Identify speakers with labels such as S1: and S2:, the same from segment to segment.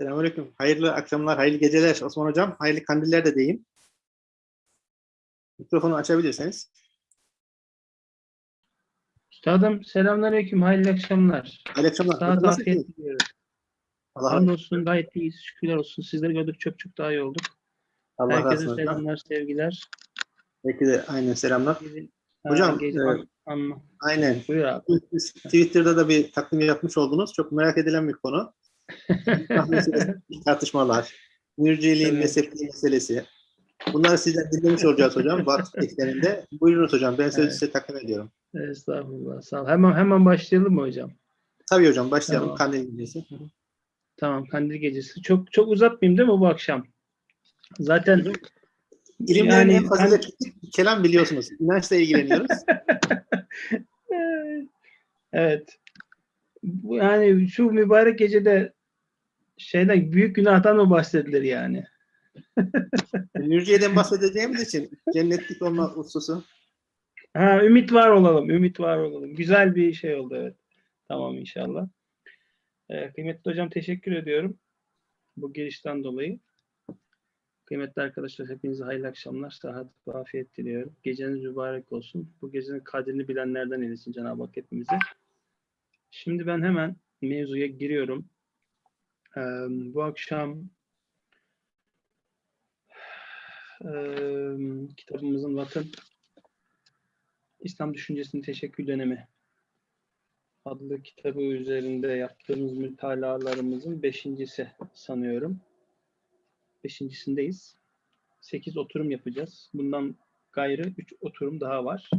S1: Selamünaleyküm. Hayırlı akşamlar, hayırlı geceler Osman Hocam. Hayırlı kandiller de diyeyim. Mikrofonu açabilirseniz.
S2: Üstadım selamünaleyküm, hayırlı akşamlar.
S1: Hayırlı akşamlar.
S2: Saat afiyet diliyorum.
S1: Allah,
S2: Hamdolsun gayet iyiyiz, şükürler olsun. Sizleri gördük çok çok daha iyi olduk.
S1: Allah razı
S2: Herkese
S1: olsun. hocam.
S2: selamlar, sevgiler.
S1: De aynen selamlar. Hocam, e. Aynen.
S2: Buyur abi.
S1: Siz Twitter'da da bir takdim yapmış oldunuz. Çok merak edilen bir konu. Tartışmalar, mürciliğin
S2: Evet.
S1: mezhepliği meselesi. Bunları sizden dinlemiş olacağız hocam. Batı teklerinde. Buyurunuz hocam. Ben sözü
S2: Evet.
S1: size takdim ediyorum.
S2: Estağfurullah, sağ ol. Hemen, hemen başlayalım mı hocam?
S1: Tabii hocam başlayalım.
S2: Tamam.
S1: Kandil gecesi.
S2: Tamam, Kandil Gecesi. Çok çok uzatmayayım değil mi bu akşam? Zaten
S1: İlimlerin
S2: Yani
S1: en faziletli kelam biliyorsunuz. İnançla ilgileniyoruz.
S2: evet. Bu, yani şu mübarek gecede şeyden büyük günahtan mı bahsedilir yani?
S1: Mürciye'den bahsedeceğimiz için cennetlik olma hususu.
S2: Ha, ümit var olalım, ümit var olalım. Güzel bir şey oldu evet. Tamam inşallah. Ee, kıymetli hocam teşekkür ediyorum bu girişten dolayı. Kıymetli arkadaşlar hepinize hayırlı akşamlar, sıhhat ve afiyet diliyorum. Geceniz mübarek olsun. Bu gecenin kadrini bilenlerden eylesin Cenab-ı Hak hepimizi. Şimdi ben hemen mevzuya giriyorum. Ee, bu akşam eee, kitabımızın Vatan İslam Düşüncesinin Teşekkül Dönemi adlı kitabı üzerinde yaptığımız mütalalarımızın beşincisi sanıyorum. Beşincisindeyiz. Sekiz oturum yapacağız. Bundan gayrı üç oturum daha var.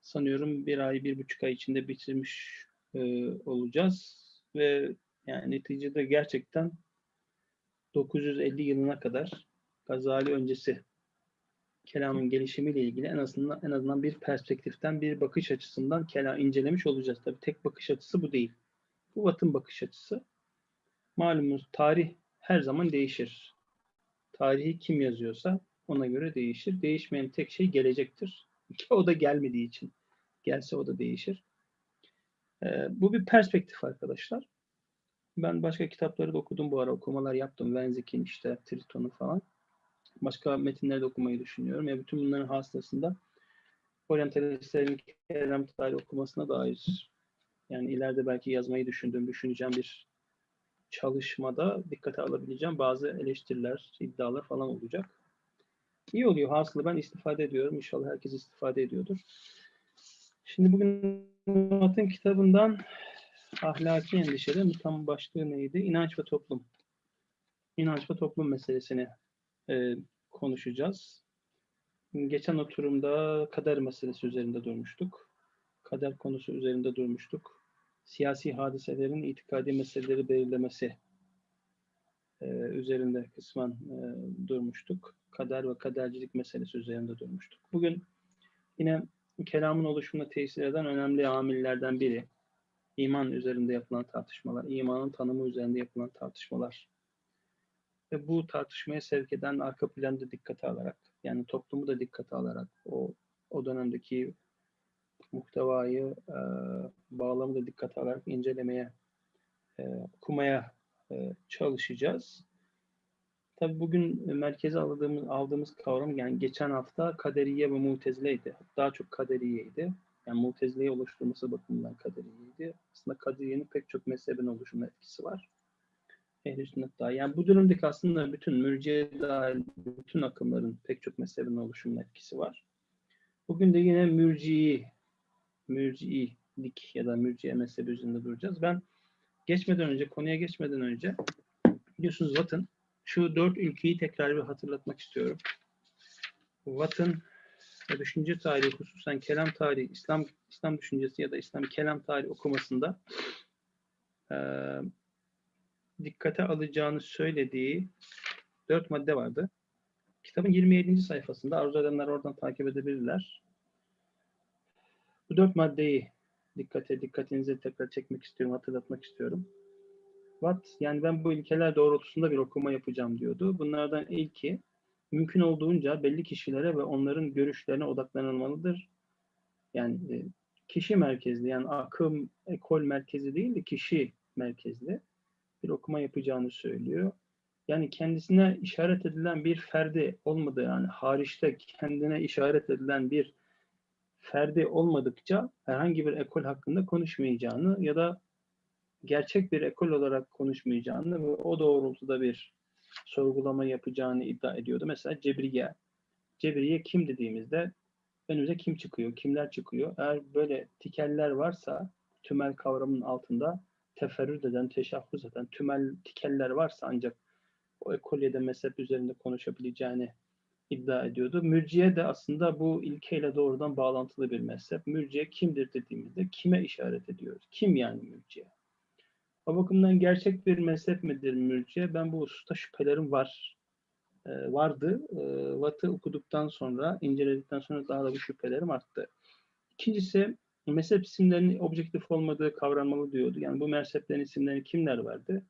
S2: Sanıyorum bir ay, bir buçuk ay içinde bitirmiş e, olacağız. Ve yani neticede gerçekten 950 yılına kadar Gazali öncesi kelamın gelişimiyle ilgili en azından en azından bir perspektiften, bir bakış açısından kelam incelemiş olacağız. Tabii tek bakış açısı bu değil. Bu Batın bakış açısı. Malumunuz tarih her zaman değişir. Tarihi kim yazıyorsa ona göre değişir. Değişmeyen tek şey gelecektir. O da gelmediği için. Gelse o da değişir. Ee, bu bir perspektif arkadaşlar. Ben başka kitapları da okudum bu ara. Okumalar yaptım. Wenzik'in işte Triton'u falan başka metinleri de okumayı düşünüyorum. Ya bütün bunların hasılasında oryantalistlerin kelam tarihi okumasına dair yani ileride belki yazmayı düşündüğüm, düşüneceğim bir çalışmada dikkate alabileceğim bazı eleştiriler, iddialar falan olacak. İyi oluyor. Hasılı ben istifade ediyorum. İnşallah herkes istifade ediyordur. Şimdi bugün Matın kitabından ahlaki endişeler tam başlığı neydi? İnanç ve toplum. İnanç ve toplum meselesini e, konuşacağız. Geçen oturumda kader meselesi üzerinde durmuştuk. Kader konusu üzerinde durmuştuk. Siyasi hadiselerin itikadi meseleleri belirlemesi e, üzerinde kısmen e, durmuştuk. Kader ve kadercilik meselesi üzerinde durmuştuk. Bugün yine kelamın oluşumuna tesir eden önemli amillerden biri. İman üzerinde yapılan tartışmalar, imanın tanımı üzerinde yapılan tartışmalar ve bu tartışmaya sevk eden arka planda dikkate alarak yani toplumu da dikkate alarak o o dönemdeki muhtevayı e, bağlamı da dikkate alarak incelemeye e, okumaya e, çalışacağız. Tabii bugün merkeze aldığımız aldığımız kavram yani geçen hafta kaderiye ve mutezileydi. Daha çok kaderiyeydi. Yani mutezileyi oluşturması bakımından kaderiyeydi. Aslında kaderiyenin pek çok mezhebin oluşumuna etkisi var. Ehl-i sünnet dahil. Yani bu durumdaki aslında bütün mürciye dahil bütün akımların pek çok mezhebin oluşumuna etkisi var. Bugün de yine mürciyi, mürciilik ya da mürciye mezhebi üzerinde duracağız. Ben geçmeden önce, konuya geçmeden önce biliyorsunuz Watt'ın şu dört ülkeyi tekrar bir hatırlatmak istiyorum. Watt'ın düşünce tarihi hususen kelam tarihi, İslam İslam düşüncesi ya da İslam kelam tarihi okumasında eee dikkate alacağını söylediği dört madde vardı. Kitabın 27. sayfasında arzu edenler oradan takip edebilirler. Bu dört maddeyi dikkate dikkatinizi tekrar çekmek istiyorum, hatırlatmak istiyorum. Watt, yani ben bu ilkeler doğrultusunda bir okuma yapacağım diyordu. Bunlardan ilki mümkün olduğunca belli kişilere ve onların görüşlerine odaklanılmalıdır. Yani e, kişi merkezli, yani akım, ekol merkezi değil de kişi merkezli bir okuma yapacağını söylüyor. Yani kendisine işaret edilen bir ferdi olmadığı yani hariçte kendine işaret edilen bir ferdi olmadıkça herhangi bir ekol hakkında konuşmayacağını ya da gerçek bir ekol olarak konuşmayacağını ve o doğrultuda bir sorgulama yapacağını iddia ediyordu. Mesela Cebriye. Cebriye kim dediğimizde önümüze kim çıkıyor, kimler çıkıyor? Eğer böyle tikeller varsa tümel kavramının altında teferrüt eden, teşahhus eden tümel tikeller varsa ancak o ekolyede mezhep üzerinde konuşabileceğini iddia ediyordu. Mürciye de aslında bu ilkeyle doğrudan bağlantılı bir mezhep. Mürciye kimdir dediğimizde kime işaret ediyoruz? Kim yani mürciye? O bakımdan gerçek bir mezhep midir mürciye? Ben bu hususta şüphelerim var. Ee, vardı. Ee, Vat'ı okuduktan sonra, inceledikten sonra daha da bu şüphelerim arttı. İkincisi, mezhep isimlerinin objektif olmadığı kavranmalı diyordu. Yani bu mezheplerin isimlerini kimler verdi?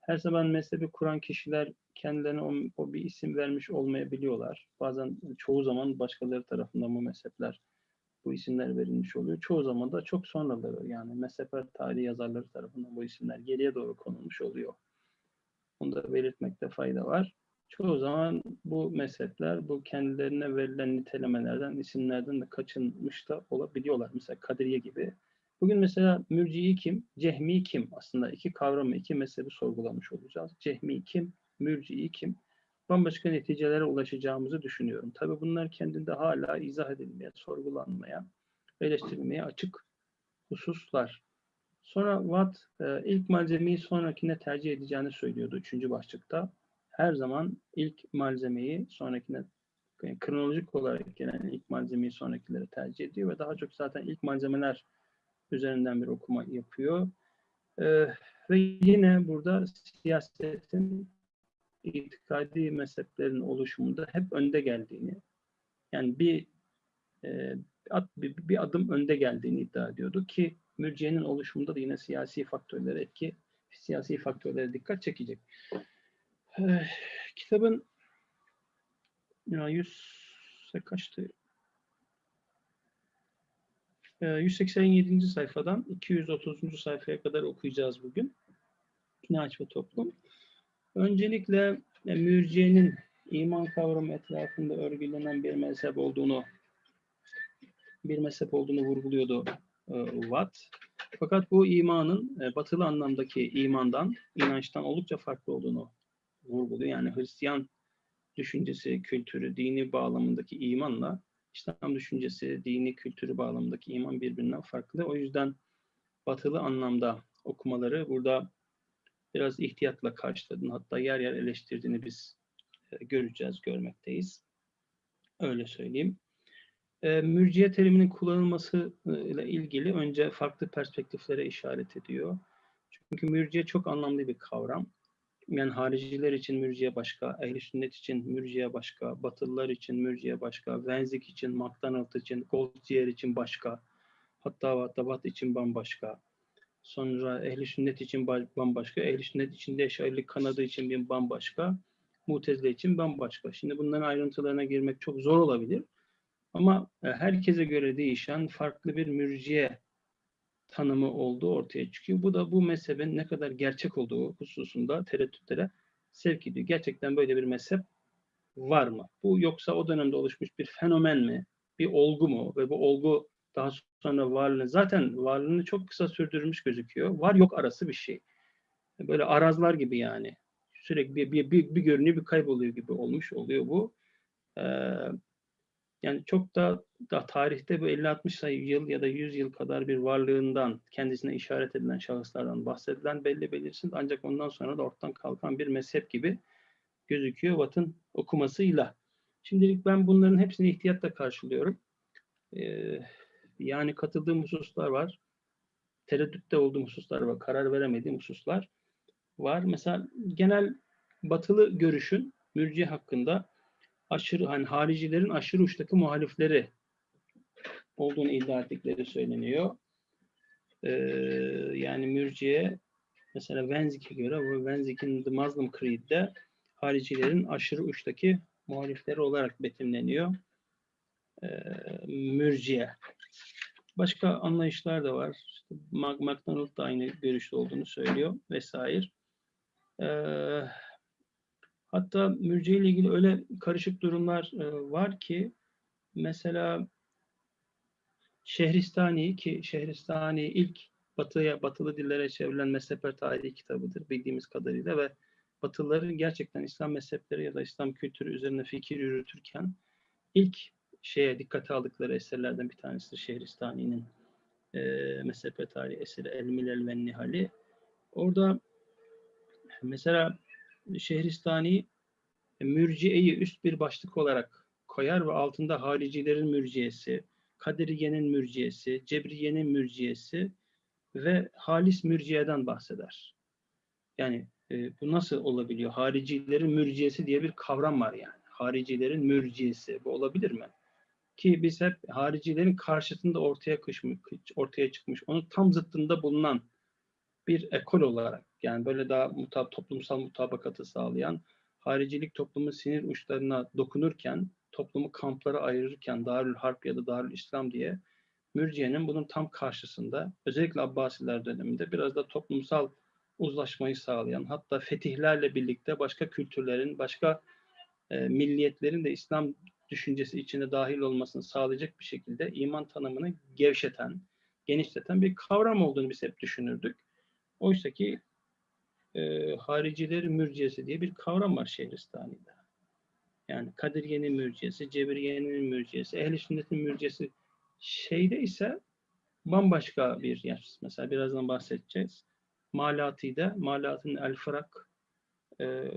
S2: Her zaman mezhebi kuran kişiler kendilerine o, o bir isim vermiş olmayabiliyorlar. Bazen çoğu zaman başkaları tarafından bu mezhepler bu isimler verilmiş oluyor. Çoğu zaman da çok sonraları yani mezhepler tarihi yazarları tarafından bu isimler geriye doğru konulmuş oluyor. Bunu da belirtmekte fayda var. Çoğu zaman bu mezhepler bu kendilerine verilen nitelemelerden, isimlerden de kaçınmış da olabiliyorlar. Mesela Kadiriye gibi. Bugün mesela mürciyi kim, cehmi kim? Aslında iki kavramı, iki mezhebi sorgulamış olacağız. Cehmi kim, mürciyi kim? Bambaşka neticelere ulaşacağımızı düşünüyorum. Tabii bunlar kendinde hala izah edilmeye, sorgulanmaya, eleştirilmeye açık hususlar. Sonra Watt e, ilk malzemeyi sonrakine tercih edeceğini söylüyordu üçüncü başlıkta. Her zaman ilk malzemeyi sonrakine yani kronolojik olarak gelen ilk malzemeyi sonrakilere tercih ediyor ve daha çok zaten ilk malzemeler üzerinden bir okuma yapıyor. Ee, ve yine burada siyasetin itikadi mezheplerin oluşumunda hep önde geldiğini, yani bir e, bir, bir adım önde geldiğini iddia ediyordu ki mürciyenin oluşumunda da yine siyasi faktörlere etki, siyasi faktörlere dikkat çekecek. Ee, kitabın ya 100 kaçtı? 187. sayfadan 230. sayfaya kadar okuyacağız bugün. İnanç ve toplum. Öncelikle e, mürciyenin iman kavramı etrafında örgülenen bir mezhep olduğunu bir mezhep olduğunu vurguluyordu e, Watt. Fakat bu imanın e, batılı anlamdaki imandan, inançtan oldukça farklı olduğunu vurguluyor. Yani Hristiyan düşüncesi, kültürü, dini bağlamındaki imanla İslam düşüncesi, dini kültürü bağlamındaki iman birbirinden farklı. O yüzden batılı anlamda okumaları burada biraz ihtiyatla karşıladın. Hatta yer yer eleştirdiğini biz e, göreceğiz, görmekteyiz. Öyle söyleyeyim. E, mürciye teriminin kullanılması ile ilgili önce farklı perspektiflere işaret ediyor. Çünkü mürciye çok anlamlı bir kavram. Yani hariciler için mürciye başka, ehl sünnet için mürciye başka, batılılar için mürciye başka, Wenzik için, McDonald için, Goldziher için başka, hatta Vatabat için bambaşka. Sonra ehl sünnet için bambaşka, ehl sünnet içinde Eşarilik kanadı için bir bambaşka, Mutezile için bambaşka. Şimdi bunların ayrıntılarına girmek çok zor olabilir. Ama e, herkese göre değişen farklı bir mürciye tanımı olduğu ortaya çıkıyor. Bu da bu mezhebin ne kadar gerçek olduğu hususunda tereddütlere sevk ediyor. Gerçekten böyle bir mezhep var mı? Bu yoksa o dönemde oluşmuş bir fenomen mi? Bir olgu mu? Ve bu olgu daha sonra varlığını, zaten varlığını çok kısa sürdürmüş gözüküyor. Var yok arası bir şey. Böyle arazlar gibi yani. Sürekli bir, bir, bir, bir görünüyor, bir kayboluyor gibi olmuş oluyor bu. Ee, yani çok da, da tarihte bu 50-60 sayı yıl ya da 100 yıl kadar bir varlığından kendisine işaret edilen şahıslardan bahsedilen belli belirsiz ancak ondan sonra da ortadan kalkan bir mezhep gibi gözüküyor Watt'ın okumasıyla. Şimdilik ben bunların hepsini ihtiyatla karşılıyorum. Ee, yani katıldığım hususlar var. Tereddütte olduğum hususlar var. Karar veremediğim hususlar var. Mesela genel batılı görüşün mürci hakkında aşırı hani haricilerin aşırı uçtaki muhalifleri olduğunu iddia ettikleri söyleniyor. Ee, yani mürciye mesela Wenzik'e göre bu Wenzik'in The Muslim Creed'de haricilerin aşırı uçtaki muhalifleri olarak betimleniyor. Ee, mürciye. Başka anlayışlar da var. İşte McDonald da aynı görüşte olduğunu söylüyor vesaire. Ee, hatta mürciye ile ilgili öyle karışık durumlar e, var ki mesela Şehristani ki Şehristani ilk batıya, batılı dillere çevrilen mezhepler tarihi kitabıdır bildiğimiz kadarıyla ve Batılıların gerçekten İslam mezhepleri ya da İslam kültürü üzerine fikir yürütürken ilk şeye dikkate aldıkları eserlerden bir tanesidir Şehristani'nin e, mezhep tarihi eseri El Milel ve Nihali. Orada mesela Şehristani mürciyeyi üst bir başlık olarak koyar ve altında haricilerin mürciyesi, Kadiriye'nin mürciyesi, Cebriye'nin mürciyesi ve halis mürciyeden bahseder. Yani e, bu nasıl olabiliyor? Haricilerin mürciyesi diye bir kavram var yani. Haricilerin mürciyesi. Bu olabilir mi? Ki biz hep haricilerin karşısında ortaya, kışmış, ortaya çıkmış, onun tam zıttında bulunan bir ekol olarak yani böyle daha mutab toplumsal mutabakatı sağlayan haricilik toplumun sinir uçlarına dokunurken toplumu kamplara ayırırken Darül Harp ya da Darül İslam diye Mürciye'nin bunun tam karşısında özellikle Abbasiler döneminde biraz da toplumsal uzlaşmayı sağlayan hatta fetihlerle birlikte başka kültürlerin, başka e, milliyetlerin de İslam düşüncesi içine dahil olmasını sağlayacak bir şekilde iman tanımını gevşeten, genişleten bir kavram olduğunu biz hep düşünürdük. Oysa ki e, haricilerin mürciyesi diye bir kavram var Şehristani'de. Yani Kadiriye'nin mürciyesi, Cebriye'nin mürciyesi, Ehl-i Sünnet'in mürciyesi şeyde ise bambaşka bir yer. Mesela birazdan bahsedeceğiz. Malati'de, Malatin El Fırak e,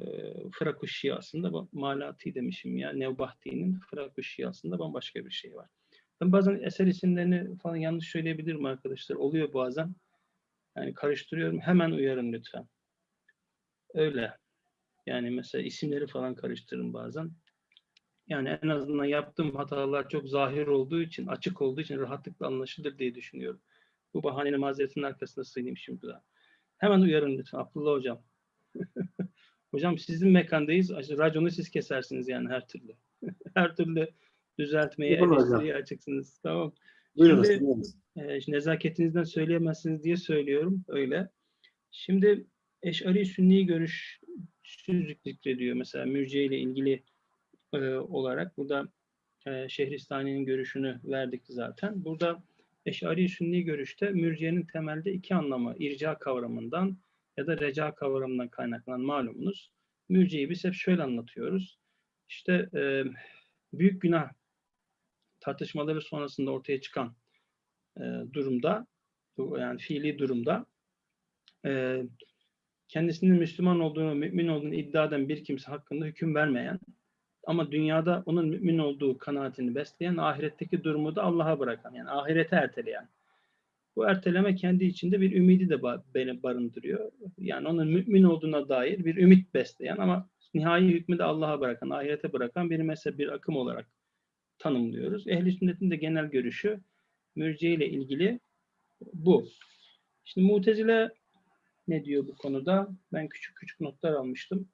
S2: Fırak-ı Şiasında Malati demişim ya Nevbahti'nin Fırak-ı Şiasında bambaşka bir şey var. Ben bazen eser isimlerini falan yanlış söyleyebilirim arkadaşlar. Oluyor bazen. Yani karıştırıyorum. Hemen uyarın lütfen. Öyle. Yani mesela isimleri falan karıştırırım bazen. Yani en azından yaptığım hatalar çok zahir olduğu için, açık olduğu için rahatlıkla anlaşılır diye düşünüyorum. Bu bahanenin mazeretinin arkasında sığınayım şimdi daha. Hemen uyarın lütfen Abdullah Hocam. hocam sizin mekandayız. Raconu siz kesersiniz yani her türlü. her türlü düzeltmeye, eleştiriye açıksınız. Tamam.
S1: Buyurunuz.
S2: Şimdi, e, nezaketinizden söyleyemezsiniz diye söylüyorum. Öyle. Şimdi Eş'ari Sünni görüş zikrediyor. Mesela mürciye ile ilgili e, olarak. Burada e, Şehristani'nin görüşünü verdik zaten. Burada Eş'ari Sünni görüşte mürciyenin temelde iki anlamı irca kavramından ya da reca kavramından kaynaklanan malumunuz. Mürciyeyi biz hep şöyle anlatıyoruz. İşte e, büyük günah tartışmaları sonrasında ortaya çıkan e, durumda yani fiili durumda e, kendisinin Müslüman olduğunu, mümin olduğunu iddia eden bir kimse hakkında hüküm vermeyen ama dünyada onun mümin olduğu kanaatini besleyen, ahiretteki durumu da Allah'a bırakan, yani ahirete erteleyen. Bu erteleme kendi içinde bir ümidi de beni barındırıyor. Yani onun mümin olduğuna dair bir ümit besleyen ama nihai hükmü de Allah'a bırakan, ahirete bırakan bir mezhep, bir akım olarak tanımlıyoruz. Ehl-i sünnetin de genel görüşü mürciye ile ilgili bu. Şimdi mutezile ne diyor bu konuda? Ben küçük küçük notlar almıştım.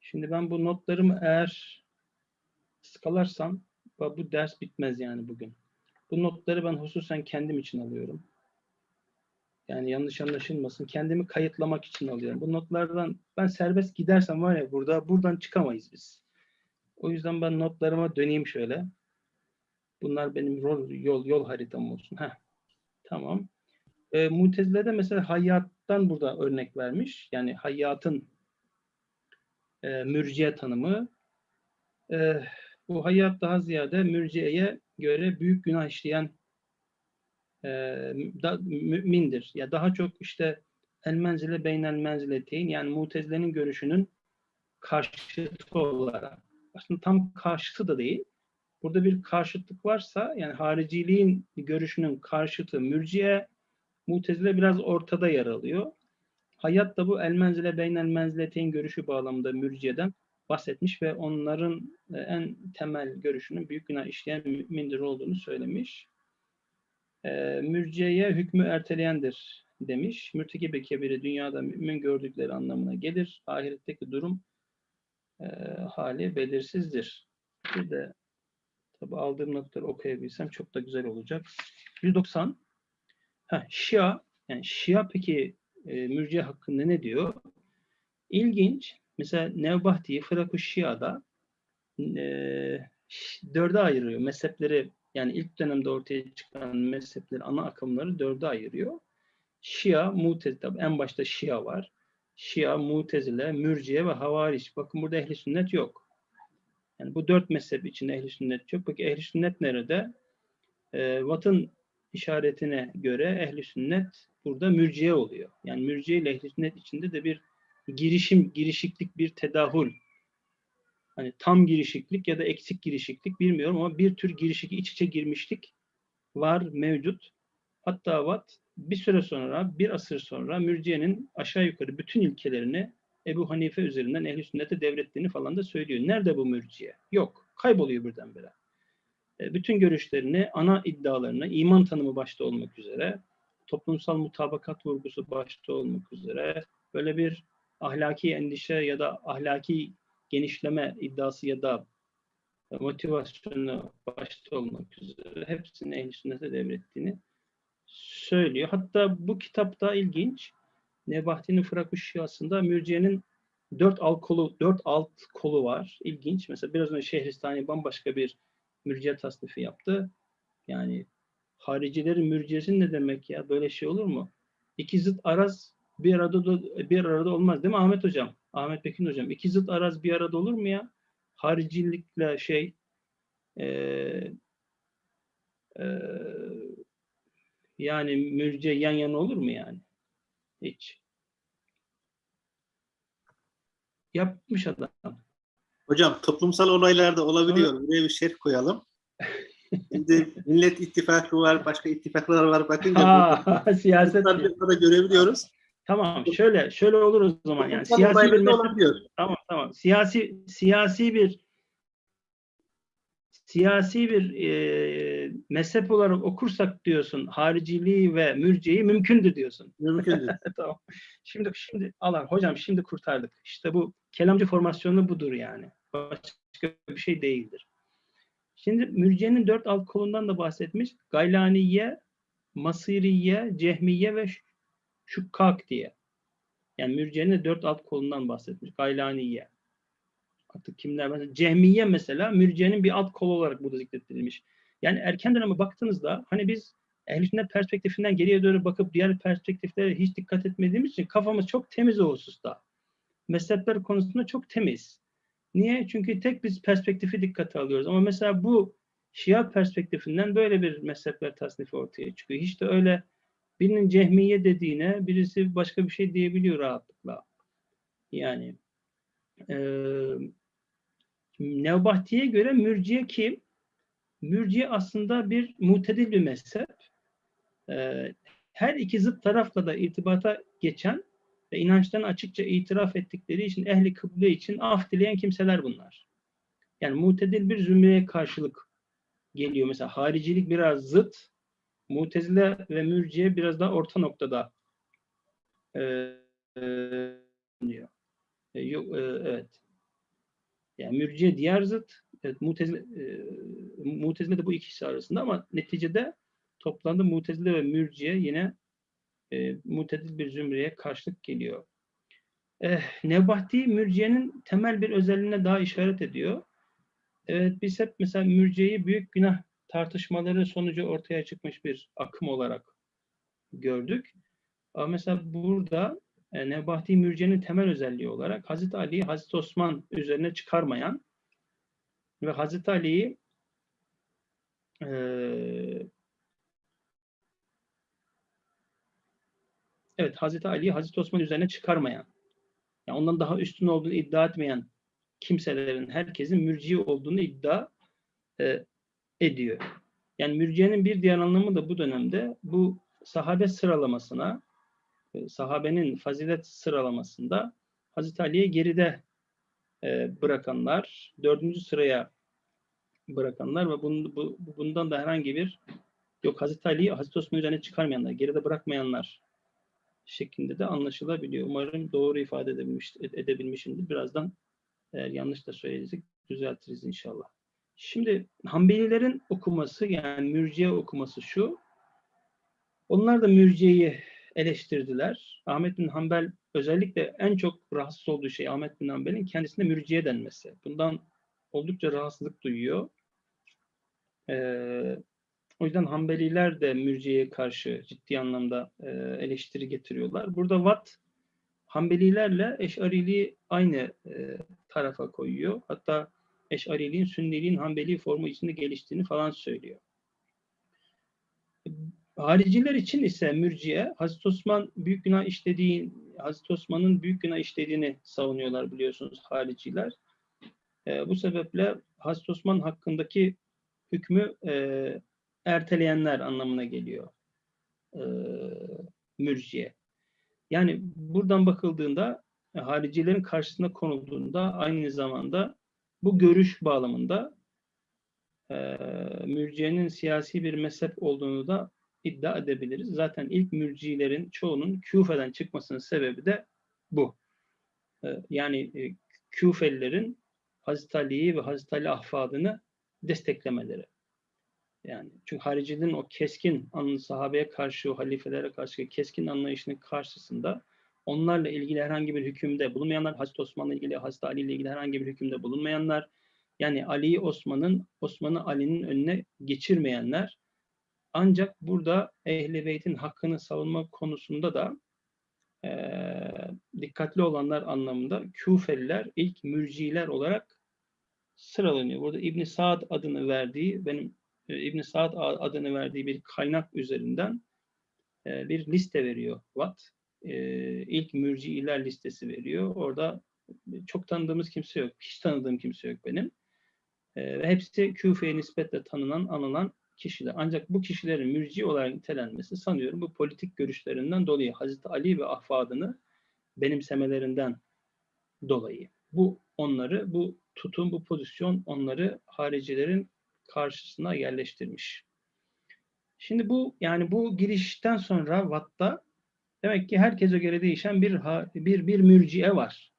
S2: Şimdi ben bu notlarımı eğer skalarsam bu ders bitmez yani bugün. Bu notları ben hususen kendim için alıyorum. Yani yanlış anlaşılmasın. Kendimi kayıtlamak için alıyorum. Bu notlardan ben serbest gidersem var ya burada buradan çıkamayız biz. O yüzden ben notlarıma döneyim şöyle. Bunlar benim yol yol, yol haritam olsun. Heh. Tamam. E, Mutezile'de mesela hayattan burada örnek vermiş. Yani hayatın e, mürciye tanımı. E, bu hayat daha ziyade mürciyeye göre büyük günah işleyen e, da, mümindir. Ya daha çok işte el menzile beynel menzileteyn yani mutezilerin görüşünün karşıtı olarak aslında tam karşıtı da değil. Burada bir karşıtlık varsa yani hariciliğin görüşünün karşıtı mürciye mutezile biraz ortada yer alıyor. Hayat da bu el menzile beynel menzileteyn görüşü bağlamında mürciyeden bahsetmiş ve onların e, en temel görüşünün büyük günah işleyen mümindir olduğunu söylemiş. E, mürciyeye hükmü erteleyendir demiş. Mürtekibe kebiri dünyada mümin gördükleri anlamına gelir. Ahiretteki durum e, hali belirsizdir. Bir de tabi aldığım notları okuyabilsem çok da güzel olacak. 190 ha, Şia yani Şia peki e, mürciye hakkında ne diyor? İlginç. Mesela Nevbahti'yi Fırak-ı Şia'da ş- dörde ayırıyor. Mezhepleri yani ilk dönemde ortaya çıkan mezhepleri, ana akımları dörde ayırıyor. Şia, Mutezile, en başta Şia var. Şia, Mutezile, Mürciye ve Havariç. Bakın burada ehli sünnet yok. Yani bu dört mezhep içinde ehli sünnet yok. Peki ehli sünnet nerede? Ee, Watt'ın işaretine göre ehli sünnet burada mürciye oluyor. Yani mürciye ile ehli sünnet içinde de bir girişim, girişiklik, bir tedahül. Hani tam girişiklik ya da eksik girişiklik bilmiyorum ama bir tür girişik, iç içe girmişlik var, mevcut. Hatta Watt bir süre sonra, bir asır sonra mürciyenin aşağı yukarı bütün ilkelerini Ebu Hanife üzerinden ehl sünnete devrettiğini falan da söylüyor. Nerede bu mürciye? Yok. Kayboluyor birdenbire. E, bütün görüşlerini, ana iddialarını, iman tanımı başta olmak üzere, toplumsal mutabakat vurgusu başta olmak üzere, böyle bir ahlaki endişe ya da ahlaki genişleme iddiası ya da motivasyonu başta olmak üzere hepsini ehl sünnete devrettiğini söylüyor. Hatta bu kitapta ilginç. Nebahti'nin Fırak-ı Şiası'nda mürciyenin dört alt kolu, dört alt kolu var. İlginç. Mesela biraz önce Şehristani bambaşka bir mürciye tasnifi yaptı. Yani haricilerin mürciyesi ne demek ya? Böyle şey olur mu? İki zıt araz bir arada da- bir arada olmaz değil mi Ahmet hocam? Ahmet Pekin hocam. İki zıt araz bir arada olur mu ya? Haricilikle şey eee eee yani mürce yan yana olur mu yani? Hiç. Yapmış adam.
S1: Hocam toplumsal olaylarda olabiliyor. Buraya bir şerh koyalım. Şimdi Millet İttifakı var, başka ittifaklar var. Bakınca
S2: Ha, siyaset.
S1: arada görebiliyoruz.
S2: Tamam, şöyle şöyle olur o zaman yani siyasi bir
S1: olabiliyor.
S2: Tamam tamam. Siyasi siyasi bir siyasi bir e, mezhep olarak okursak diyorsun hariciliği ve mürciyeyi mümkündür diyorsun.
S1: Mümkündür.
S2: tamam. Şimdi şimdi Allah hocam şimdi kurtardık. İşte bu kelamcı formasyonu budur yani. Başka bir şey değildir. Şimdi mürciyenin dört alt kolundan da bahsetmiş. Gaylaniye, Masiriye, Cehmiye ve Ş- Şukkak diye. Yani mürciyenin de dört alt kolundan bahsetmiş. Gaylaniye. Artık kimler mesela Cehmiye mesela mürciyenin bir alt kolu olarak burada zikrettirilmiş. Yani erken döneme baktığınızda hani biz ehl perspektifinden geriye doğru bakıp diğer perspektiflere hiç dikkat etmediğimiz için kafamız çok temiz o hususta. Mezhepler konusunda çok temiz. Niye? Çünkü tek biz perspektifi dikkate alıyoruz. Ama mesela bu Şia perspektifinden böyle bir mezhepler tasnifi ortaya çıkıyor. Hiç de öyle birinin cehmiye dediğine birisi başka bir şey diyebiliyor rahatlıkla. Yani eee Nevbahti'ye göre mürciye kim? Mürciye aslında bir mutedil bir mezhep. Eee, her iki zıt tarafla da irtibata geçen ve inançlarını açıkça itiraf ettikleri için ehli kıble için af dileyen kimseler bunlar. Yani mutedil bir zümreye karşılık geliyor. Mesela haricilik biraz zıt, mutezile ve mürciye biraz daha orta noktada eee, eee, diyor. E, yok, e, evet. Yani mürciye diğer zıt, evet, mutezile, e, mutezile de bu ikisi arasında ama neticede toplamda mutezile ve mürciye yine e, mutedil bir zümreye karşılık geliyor. Eh, Nebahti mürciyenin temel bir özelliğine daha işaret ediyor. Evet biz hep mesela mürciyeyi büyük günah tartışmaları sonucu ortaya çıkmış bir akım olarak gördük. Mesela burada e, Nebahti mürciyenin temel özelliği olarak Hazreti Ali'yi Hazreti Osman üzerine çıkarmayan ve Hazreti Ali'yi eee evet Hazreti Ali'yi Hazreti Osman üzerine çıkarmayan, yani ondan daha üstün olduğunu iddia etmeyen kimselerin herkesin mürciye olduğunu iddia e, ediyor. Yani mürciyenin bir diğer anlamı da bu dönemde bu sahabe sıralamasına, e, sahabenin fazilet sıralamasında Hazreti Ali'ye geride e, bırakanlar, dördüncü sıraya bırakanlar ve bun- bu, bundan da herhangi bir yok Hazreti Ali'yi Hazreti Osman üzerine çıkarmayanlar, geride bırakmayanlar şeklinde de anlaşılabiliyor. Umarım doğru ifade edebilmiş, edebilmişimdir. Birazdan eğer yanlış da söylediysek düzeltiriz inşallah. Şimdi Hanbelilerin okuması yani mürciye okuması şu. Onlar da mürciyeyi eleştirdiler. Ahmet bin Hanbel özellikle en çok rahatsız olduğu şey Ahmet bin Hanbel'in kendisine mürciye denmesi. Bundan oldukça rahatsızlık duyuyor. Ee, o yüzden Hanbeliler de mürciyeye karşı ciddi anlamda e, eleştiri getiriyorlar. Burada Watt Hanbelilerle Eş'ariliği aynı e, tarafa koyuyor. Hatta Eş'ariliğin Sünniliğin Hanbeli formu içinde geliştiğini falan söylüyor. Hariciler için ise mürciye Hazreti Osman büyük günah işlediği Hazreti Osman'ın büyük günah işlediğini savunuyorlar biliyorsunuz hariciler. E, bu sebeple Hazreti Osman hakkındaki hükmü e, erteleyenler anlamına geliyor. E, mürciye. Yani buradan bakıldığında e, haricilerin karşısına konulduğunda aynı zamanda bu görüş bağlamında e, mürciyenin siyasi bir mezhep olduğunu da iddia edebiliriz. Zaten ilk mürcilerin çoğunun Küfe'den çıkmasının sebebi de bu. E, yani e, Küfelilerin Hazreti Ali'yi ve Hazreti Ali ahfadını desteklemeleri. Yani çünkü haricinin o keskin sahabeye karşı, o halifelere karşı keskin anlayışının karşısında onlarla ilgili herhangi bir hükümde bulunmayanlar, Hazreti Osman'la ilgili, Hazreti Ali ile ilgili herhangi bir hükümde bulunmayanlar, yani Ali'yi Osman'ın, Osman'ı Ali'nin önüne geçirmeyenler, ancak burada Ehl-i Beyt'in hakkını savunma konusunda da e, dikkatli olanlar anlamında Küfeliler ilk mürciler olarak sıralanıyor. Burada İbn Saad adını verdiği, benim e, İbn Saad adını verdiği bir kaynak üzerinden e, bir liste veriyor Watt. E, ilk mürciiler listesi veriyor. Orada çok tanıdığımız kimse yok. Hiç tanıdığım kimse yok benim. E, ve hepsi Küfe'ye nispetle tanınan, anılan kişiler. Ancak bu kişilerin mürci olarak nitelenmesi sanıyorum bu politik görüşlerinden dolayı Hazreti Ali ve ahfadını benimsemelerinden dolayı. Bu onları, bu tutum, bu pozisyon onları haricilerin karşısına yerleştirmiş. Şimdi bu yani bu girişten sonra Watt'ta demek ki herkese göre değişen bir bir bir mürciye var.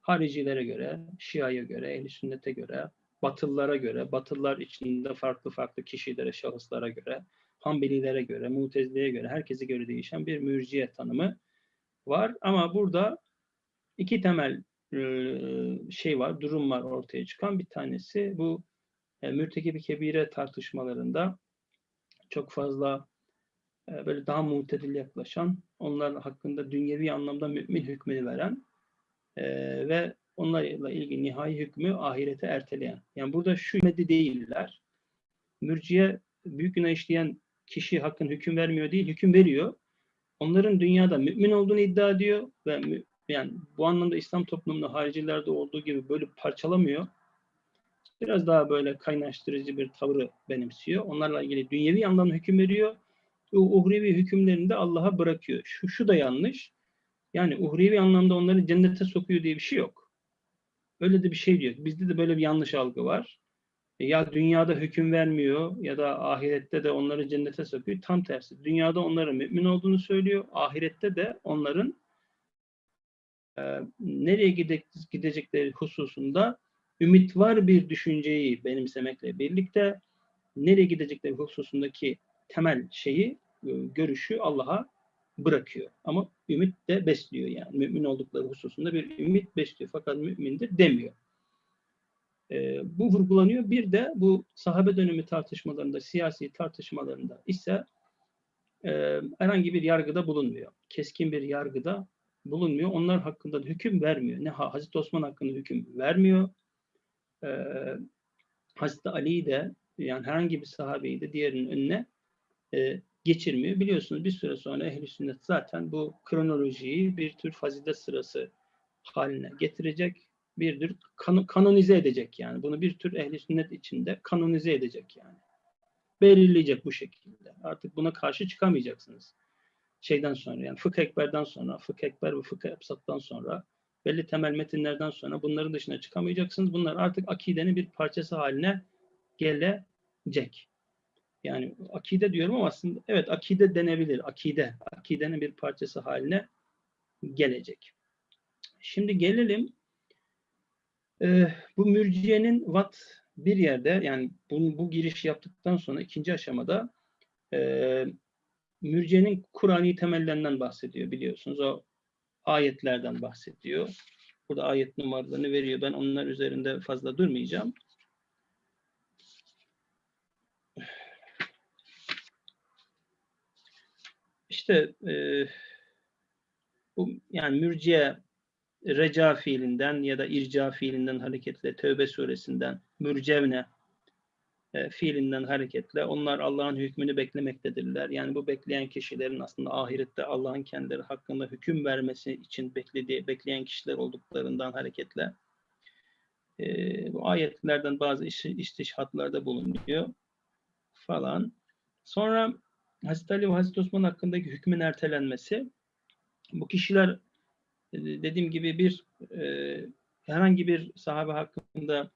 S2: Haricilere göre, Şia'ya göre, Ehl-i Sünnet'e göre, Batılılara göre, Batılılar içinde farklı farklı kişilere, şahıslara göre, Hanbelilere göre, Mutezile'ye göre, herkese göre değişen bir mürciye tanımı var. Ama burada iki temel şey var, durum var ortaya çıkan. Bir tanesi bu e, mürtekibi kebire tartışmalarında çok fazla e, böyle daha mutedil yaklaşan, onlar hakkında dünyevi anlamda mümin hükmünü veren e, ve onlarla ilgili nihai hükmü ahirete erteleyen. Yani burada şu hükmedi değiller. Mürciye büyük günah işleyen kişi hakkın hüküm vermiyor değil, hüküm veriyor. Onların dünyada mümin olduğunu iddia ediyor ve yani bu anlamda İslam toplumunda haricilerde olduğu gibi böyle parçalamıyor biraz daha böyle kaynaştırıcı bir tavrı benimsiyor. Onlarla ilgili dünyevi anlamda hüküm veriyor. Uhrevi hükümlerini de Allah'a bırakıyor. Şu, şu da yanlış. Yani uhrevi anlamda onları cennete sokuyor diye bir şey yok. Öyle de bir şey diyor. Bizde de böyle bir yanlış algı var. E, ya dünyada hüküm vermiyor ya da ahirette de onları cennete sokuyor. Tam tersi. Dünyada onların mümin olduğunu söylüyor. Ahirette de onların e, nereye gidecekleri hususunda ümit var bir düşünceyi benimsemekle birlikte nereye gidecekleri hususundaki temel şeyi, görüşü Allah'a bırakıyor. Ama ümit de besliyor yani. Mümin oldukları hususunda bir ümit besliyor. Fakat mümindir demiyor. E, bu vurgulanıyor. Bir de bu sahabe dönemi tartışmalarında, siyasi tartışmalarında ise e, herhangi bir yargıda bulunmuyor. Keskin bir yargıda bulunmuyor. Onlar hakkında da hüküm vermiyor. Ne Hazreti Osman hakkında hüküm vermiyor e, Hazreti Ali'yi de yani herhangi bir sahabeyi de diğerinin önüne e, geçirmiyor. Biliyorsunuz bir süre sonra ehl sünnet zaten bu kronolojiyi bir tür fazilet sırası haline getirecek. Bir tür kan kanonize edecek yani. Bunu bir tür ehli sünnet içinde kanonize edecek yani. Belirleyecek bu şekilde. Artık buna karşı çıkamayacaksınız. Şeyden sonra yani fıkh ekberden sonra, fıkh ekber ve fıkh epsattan sonra belli temel metinlerden sonra bunların dışına çıkamayacaksınız. Bunlar artık akidenin bir parçası haline gelecek. Yani akide diyorum ama aslında evet akide denebilir. Akide, akidenin bir parçası haline gelecek. Şimdi gelelim e, bu mürciyenin vat bir yerde yani bu, bu giriş yaptıktan sonra ikinci aşamada e, mürciyenin Kur'an'i temellerinden bahsediyor biliyorsunuz. O ayetlerden bahsediyor. Burada ayet numaralarını veriyor. Ben onlar üzerinde fazla durmayacağım. İşte e, bu yani mürciye reca fiilinden ya da irca fiilinden hareketle Tevbe suresinden mürcevne e, fiilinden hareketle onlar Allah'ın hükmünü beklemektedirler. Yani bu bekleyen kişilerin aslında ahirette Allah'ın kendileri hakkında hüküm vermesi için beklediği, bekleyen kişiler olduklarından hareketle e, bu ayetlerden bazı iş, istişhatlarda bulunuyor falan. Sonra Hazreti Ali ve Hazreti Osman hakkındaki hükmün ertelenmesi bu kişiler e, dediğim gibi bir e, herhangi bir sahabe hakkında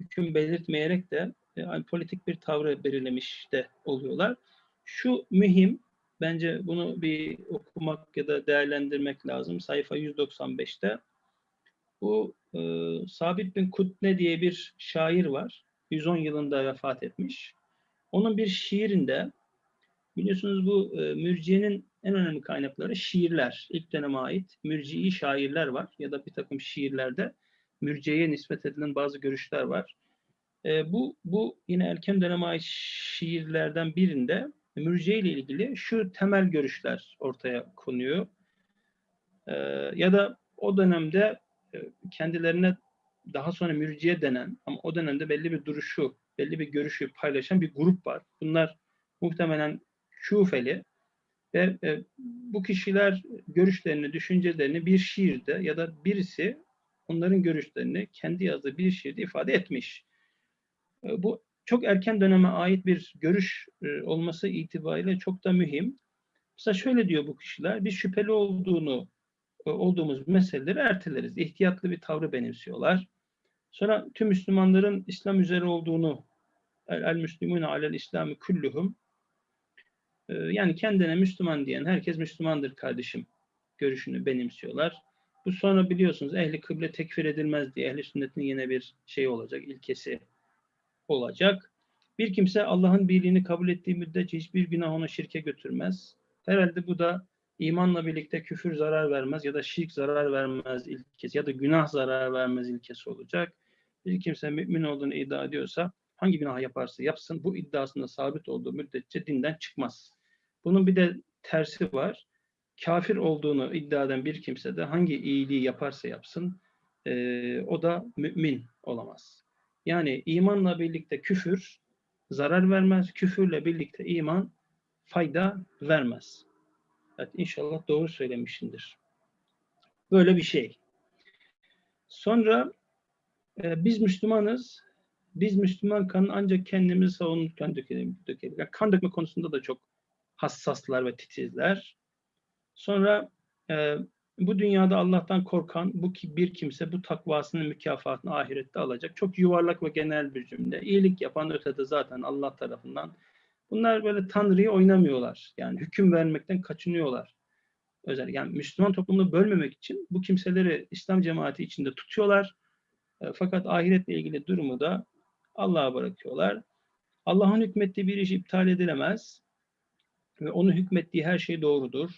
S2: hüküm belirtmeyerek de yani politik bir tavrı belirlemiş de oluyorlar. Şu mühim, bence bunu bir okumak ya da değerlendirmek lazım. Sayfa 195'te. Bu e, Sabit bin Kutne diye bir şair var. 110 yılında vefat etmiş. Onun bir şiirinde biliyorsunuz bu e, mürciyenin en önemli kaynakları şiirler. İlk döneme ait mürciyi şairler var ya da bir takım şiirlerde mürciyeye nispet edilen bazı görüşler var. E, bu, bu yine erken döneme ait şiirlerden birinde mürciye ile ilgili şu temel görüşler ortaya konuyor. E, ya da o dönemde e, kendilerine daha sonra mürciye denen ama o dönemde belli bir duruşu, belli bir görüşü paylaşan bir grup var. Bunlar muhtemelen Küfeli ve e, bu kişiler görüşlerini, düşüncelerini bir şiirde ya da birisi onların görüşlerini kendi yazdığı bir şiirde ifade etmiş. E, bu çok erken döneme ait bir görüş e, olması itibariyle çok da mühim. Mesela şöyle diyor bu kişiler, biz şüpheli olduğunu e, olduğumuz meseleleri erteleriz. İhtiyatlı bir tavrı benimsiyorlar. Sonra tüm Müslümanların İslam üzere olduğunu el, el müslümune alel İslami kulluhum yani kendine Müslüman diyen herkes Müslümandır kardeşim görüşünü benimsiyorlar. Bu sonra biliyorsunuz ehli kıble tekfir edilmez diye ehli sünnetin yine bir şey olacak, ilkesi olacak. Bir kimse Allah'ın birliğini kabul ettiği müddetçe hiçbir günah onu şirke götürmez. Herhalde bu da imanla birlikte küfür zarar vermez ya da şirk zarar vermez ilkesi ya da günah zarar vermez ilkesi olacak. Bir kimse mümin olduğunu iddia ediyorsa hangi günah yaparsa yapsın bu iddiasında sabit olduğu müddetçe dinden çıkmaz. Bunun bir de tersi var. Kafir olduğunu iddia eden bir kimse de hangi iyiliği yaparsa yapsın e, o da mümin olamaz. Yani imanla birlikte küfür zarar vermez, küfürle birlikte iman fayda vermez. Evet, inşallah doğru söylemişimdir. Böyle bir şey. Sonra e, biz Müslümanız. Biz Müslüman kanın ancak kendimizi savunurken dökelim. Yani kan dökme konusunda da çok hassaslar ve titizler. Sonra e, bu dünyada Allah'tan korkan bu ki bir kimse bu takvasının mükafatını ahirette alacak. Çok yuvarlak ve genel bir cümle. İyilik yapan ötede zaten Allah tarafından. Bunlar böyle Tanrı'yı oynamıyorlar. Yani hüküm vermekten kaçınıyorlar. Özel yani Müslüman toplumunu bölmemek için bu kimseleri İslam cemaati içinde tutuyorlar. E, fakat ahiretle ilgili durumu da Allah'a bırakıyorlar. Allah'ın hükmettiği bir iş iptal edilemez. Ve onun hükmettiği her şey doğrudur.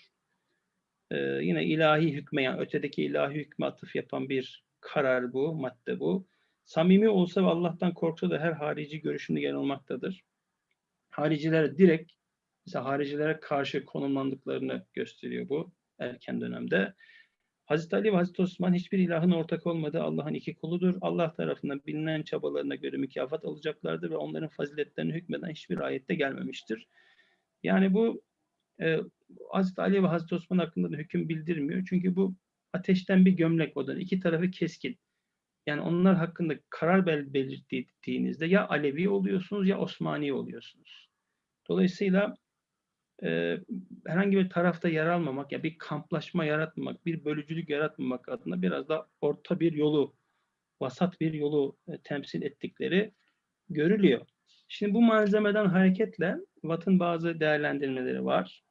S2: Ee, yine ilahi hükme, yani ötedeki ilahi hükme atıf yapan bir karar bu, madde bu. Samimi olsa ve Allah'tan korksa da her harici görüşünde yer almaktadır. Haricilere direkt, mesela haricilere karşı konumlandıklarını gösteriyor bu erken dönemde. Hazreti Ali ve Hazreti Osman hiçbir ilahın ortak olmadığı Allah'ın iki kuludur. Allah tarafından bilinen çabalarına göre mükafat alacaklardır ve onların faziletlerini hükmeden hiçbir ayette gelmemiştir. Yani bu e, Hazreti Ali ve Hazreti Osman hakkında da hüküm bildirmiyor. Çünkü bu ateşten bir gömlek odan. iki tarafı keskin. Yani onlar hakkında karar bel belirttiğinizde ya Alevi oluyorsunuz ya Osmani oluyorsunuz. Dolayısıyla e, herhangi bir tarafta yer almamak, ya bir kamplaşma yaratmamak, bir bölücülük yaratmamak adına biraz da orta bir yolu, vasat bir yolu e, temsil ettikleri görülüyor. Şimdi bu malzemeden hareketle Watt'ın bazı değerlendirmeleri var.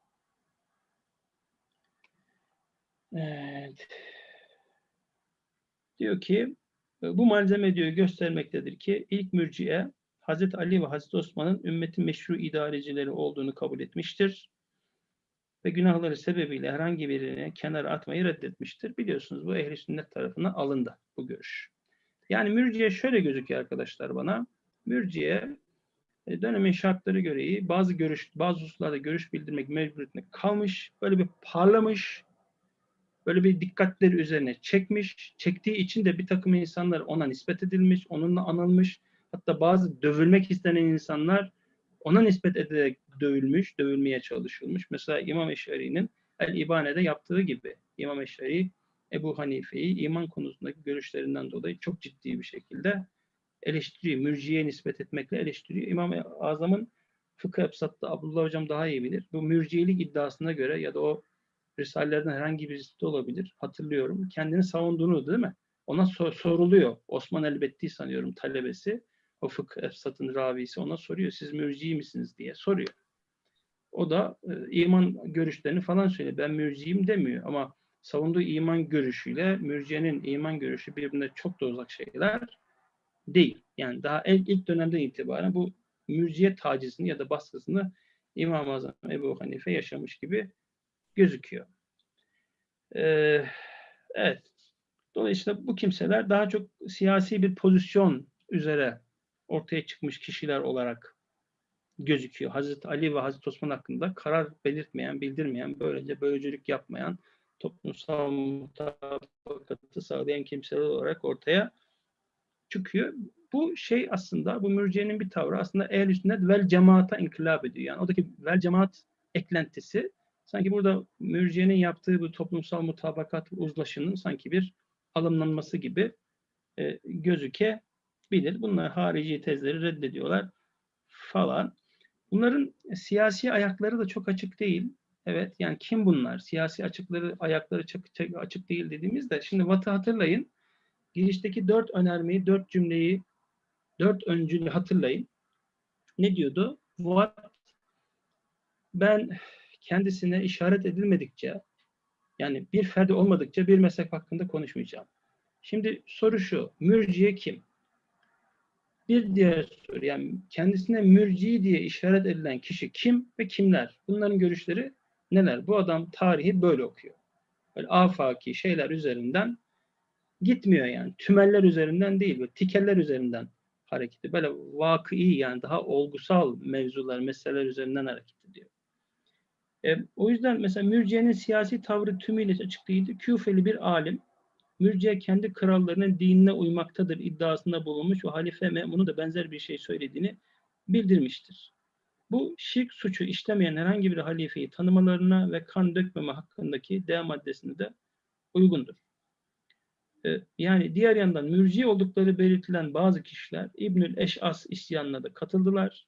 S2: Evet. Diyor ki bu malzeme diyor göstermektedir ki ilk mürciye Hazreti Ali ve Hazreti Osman'ın ümmetin meşru idarecileri olduğunu kabul etmiştir. ve günahları sebebiyle herhangi birini kenara atmayı reddetmiştir. Biliyorsunuz bu ehli sünnet tarafından alındı bu görüş. Yani mürciye şöyle gözüküyor arkadaşlar bana. Mürciye dönemin şartları gereği bazı görüş, bazı hususlarda görüş bildirmek mecburiyetinde kalmış, böyle bir parlamış, böyle bir dikkatleri üzerine çekmiş, çektiği için de bir takım insanlar ona nispet edilmiş, onunla anılmış, hatta bazı dövülmek istenen insanlar ona nispet edilerek dövülmüş, dövülmeye çalışılmış. Mesela İmam Eşari'nin El-İbane'de yaptığı gibi İmam Eşari Ebu Hanife'yi iman konusundaki görüşlerinden dolayı çok ciddi bir şekilde eleştiriyor. Mürciye nispet etmekle eleştiriyor. İmam-ı Azam'ın fıkıh Efsat'ta Abdullah Hocam daha iyi bilir. Bu mürciyelik iddiasına göre ya da o Risalelerden herhangi birisi olabilir. Hatırlıyorum. Kendini savunduğunu değil mi? Ona sor- soruluyor. Osman Elbetti sanıyorum talebesi. O fıkıh Efsat'ın ravisi ona soruyor. Siz mürci misiniz diye soruyor. O da e, iman görüşlerini falan söylüyor. Ben mürciyim demiyor ama savunduğu iman görüşüyle mürciyenin iman görüşü birbirine çok da uzak şeyler değil. Yani daha ilk, ilk dönemden itibaren bu mürciye tacizini ya da baskısını İmam-ı Azam Ebu Hanife yaşamış gibi gözüküyor. Ee, evet. Dolayısıyla bu kimseler daha çok siyasi bir pozisyon üzere ortaya çıkmış kişiler olarak gözüküyor. Hazreti Ali ve Hazreti Osman hakkında karar belirtmeyen, bildirmeyen, böylece bölücülük yapmayan, toplumsal mutabakatı sağlayan kimseler olarak ortaya çıkıyor. Bu şey aslında, bu mürciyenin bir tavrı aslında ehl sünnet vel cemaata inkılap ediyor. Yani oradaki vel cemaat eklentisi sanki burada mürciyenin yaptığı bu toplumsal mutabakat uzlaşının sanki bir alımlanması gibi e, gözükebilir. Bunlar harici tezleri reddediyorlar falan. Bunların siyasi ayakları da çok açık değil. Evet yani kim bunlar? Siyasi açıkları ayakları çok açık değil dediğimizde şimdi Vat'ı hatırlayın. Girişteki dört önermeyi, dört cümleyi, dört öncülü hatırlayın. Ne diyordu? Vat ben kendisine işaret edilmedikçe yani bir ferdi olmadıkça bir mezhep hakkında konuşmayacağım. Şimdi soru şu. Mürciye kim? Bir diğer soru yani kendisine mürci diye işaret edilen kişi kim ve kimler? Bunların görüşleri neler? Bu adam tarihi böyle okuyor. Böyle afaki şeyler üzerinden gitmiyor yani. Tümeller üzerinden değil, böyle tikeller üzerinden hareketi. Böyle vakı yani daha olgusal mevzular, meseleler üzerinden hareket ediyor. E, o yüzden mesela Mürciye'nin siyasi tavrı tümüyle açık değildi. Küfeli bir alim, Mürciye kendi krallarının dinine uymaktadır iddiasında bulunmuş ve halife Memun'un da benzer bir şey söylediğini bildirmiştir. Bu şirk suçu işlemeyen herhangi bir halifeyi tanımalarına ve kan dökmeme hakkındaki D maddesine de uygundur. E, yani diğer yandan mürci oldukları belirtilen bazı kişiler İbnül Eş'as isyanına da katıldılar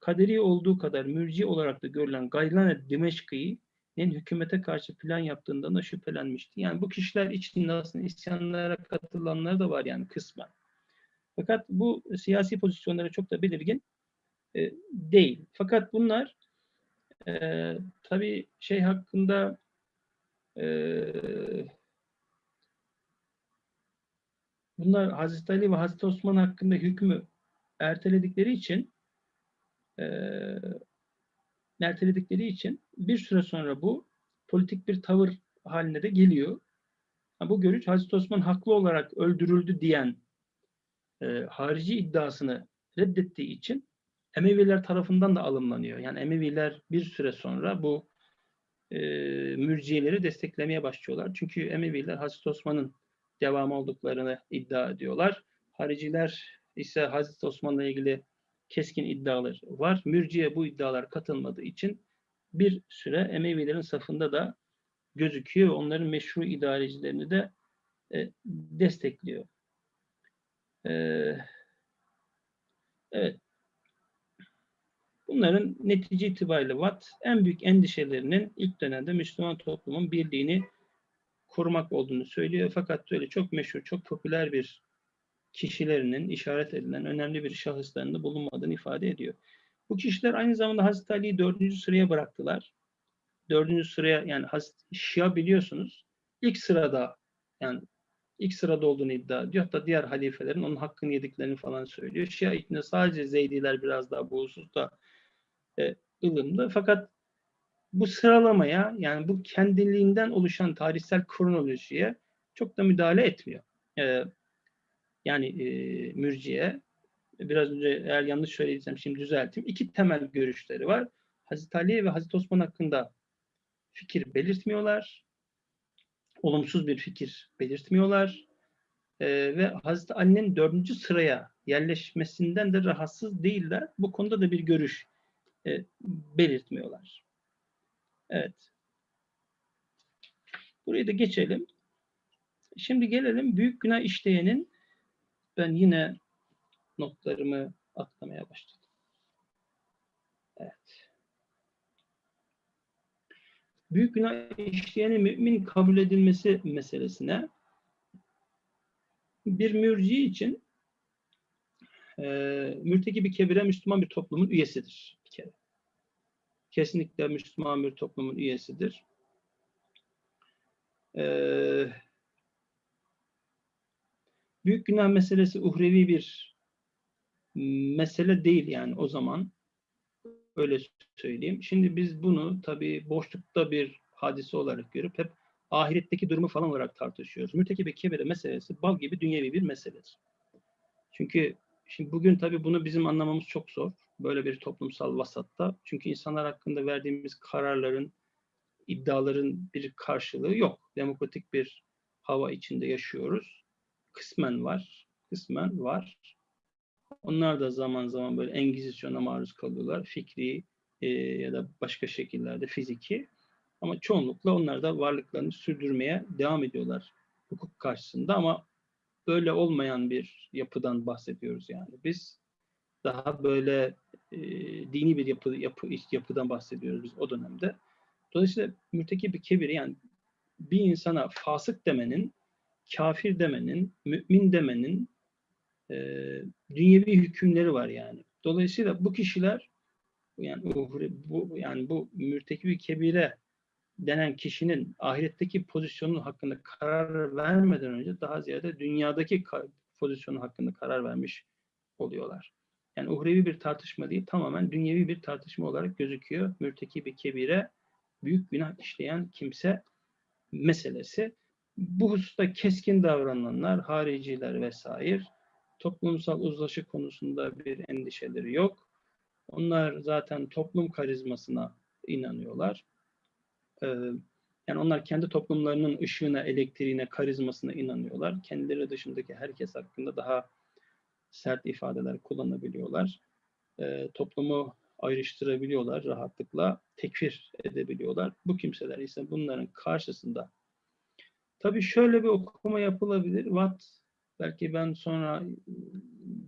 S2: kaderi olduğu kadar mürci olarak da görülen Gaylane Dimeşki'nin hükümete karşı plan yaptığından da şüphelenmişti. Yani bu kişiler içinde aslında isyanlara katılanlar da var yani kısmen. Fakat bu siyasi pozisyonlara çok da belirgin e, değil. Fakat bunlar e, tabii şey hakkında e, bunlar Hazreti Ali ve Hazreti Osman hakkında hükmü erteledikleri için e, erteledikleri için bir süre sonra bu politik bir tavır haline de geliyor. Bu görüş Hazreti Osman haklı olarak öldürüldü diyen e, harici iddiasını reddettiği için Emeviler tarafından da alımlanıyor. Yani Emeviler bir süre sonra bu e, mürciyeleri desteklemeye başlıyorlar. Çünkü Emeviler Hazreti Osman'ın devamı olduklarını iddia ediyorlar. Hariciler ise Hazreti Osman'la ilgili keskin iddialar var. Mürciye bu iddialar katılmadığı için bir süre Emevilerin safında da gözüküyor. Onların meşru idarecilerini de e, destekliyor. E, evet. Bunların netice itibariyle Watt en büyük endişelerinin ilk dönemde Müslüman toplumun birliğini korumak olduğunu söylüyor. Fakat öyle çok meşhur, çok popüler bir kişilerinin işaret edilen önemli bir şahıslarında bulunmadığını ifade ediyor. Bu kişiler aynı zamanda Hazreti Ali'yi dördüncü sıraya bıraktılar. Dördüncü sıraya yani Şia biliyorsunuz ilk sırada yani ilk sırada olduğunu iddia ediyor. Hatta diğer halifelerin onun hakkını yediklerini falan söylüyor. Şia içinde sadece Zeydiler biraz daha bu hususta e, ılımlı. Fakat bu sıralamaya yani bu kendiliğinden oluşan tarihsel kronolojiye çok da müdahale etmiyor. Ee, yani e, mürciye biraz önce eğer yanlış söylediysem şimdi düzelteyim. İki temel görüşleri var. Hazreti Ali ve Hazreti Osman hakkında fikir belirtmiyorlar. Olumsuz bir fikir belirtmiyorlar. Ee, ve Hazreti Ali'nin dördüncü sıraya yerleşmesinden de rahatsız değiller. Bu konuda da bir görüş e, belirtmiyorlar. Evet. Burayı da geçelim. Şimdi gelelim büyük günah işleyenin ben yine notlarımı atlamaya başladım. Evet. Büyük günah işleyenin mümin kabul edilmesi meselesine bir mürci için e, mürtekibi kebire Müslüman bir toplumun üyesidir bir. Kesinlikle Müslüman bir toplumun üyesidir. Ee, büyük günah meselesi uhrevi bir mesele değil yani o zaman öyle söyleyeyim. Şimdi biz bunu tabii boşlukta bir hadise olarak görüp hep ahiretteki durumu falan olarak tartışıyoruz. Mürtekibe kebire meselesi bal gibi dünyevi bir meseledir. Çünkü şimdi bugün tabii bunu bizim anlamamız çok zor. Böyle bir toplumsal vasatta. Çünkü insanlar hakkında verdiğimiz kararların, iddiaların bir karşılığı yok. Demokratik bir hava içinde yaşıyoruz. Kısmen var, kısmen var. Onlar da zaman zaman böyle engizisyona maruz kalıyorlar. Fikri e, ya da başka şekillerde fiziki. Ama çoğunlukla onlar da varlıklarını sürdürmeye devam ediyorlar hukuk karşısında ama böyle olmayan bir yapıdan bahsediyoruz yani. Biz daha böyle e, dini bir yapı, yapı yapıdan bahsediyoruz biz o dönemde. Dolayısıyla mürteki bir kebiri yani bir insana fasık demenin, kafir demenin, mümin demenin e, dünyevi hükümleri var yani. Dolayısıyla bu kişiler yani bu yani bu mürtekibi kebire denen kişinin ahiretteki pozisyonu hakkında karar vermeden önce daha ziyade dünyadaki pozisyonu hakkında karar vermiş oluyorlar. Yani uhrevi bir tartışma değil, tamamen dünyevi bir tartışma olarak gözüküyor. Mürtekibi kebire büyük günah işleyen kimse meselesi. Bu hususta keskin davrananlar, hariciler vesaire toplumsal uzlaşı konusunda bir endişeleri yok. Onlar zaten toplum karizmasına inanıyorlar. Ee, yani onlar kendi toplumlarının ışığına, elektriğine, karizmasına inanıyorlar. Kendileri dışındaki herkes hakkında daha sert ifadeler kullanabiliyorlar. E, toplumu ayrıştırabiliyorlar rahatlıkla, tekfir edebiliyorlar. Bu kimseler ise bunların karşısında. Tabii şöyle bir okuma yapılabilir. Watt, belki ben sonra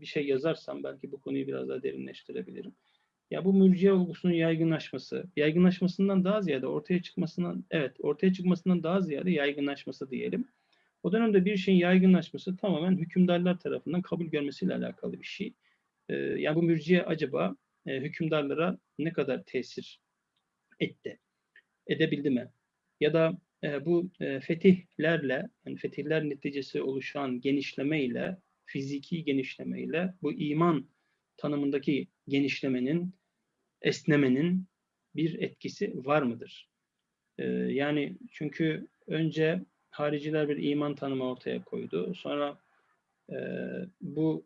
S2: bir şey yazarsam belki bu konuyu biraz daha derinleştirebilirim. Ya bu mürciye olgusunun yaygınlaşması, yaygınlaşmasından daha ziyade ortaya çıkmasından, evet ortaya çıkmasından daha ziyade yaygınlaşması diyelim. O dönemde bir şeyin yaygınlaşması tamamen hükümdarlar tarafından kabul görmesiyle alakalı bir şey. Ee, yani bu mürciye acaba e, hükümdarlara ne kadar tesir etti? Edebildi mi? Ya da e, bu e, fetihlerle, yani fetihler neticesi oluşan genişlemeyle, fiziki genişlemeyle bu iman tanımındaki genişlemenin, esnemenin bir etkisi var mıdır? Ee, yani çünkü önce hariciler bir iman tanımı ortaya koydu. Sonra e, bu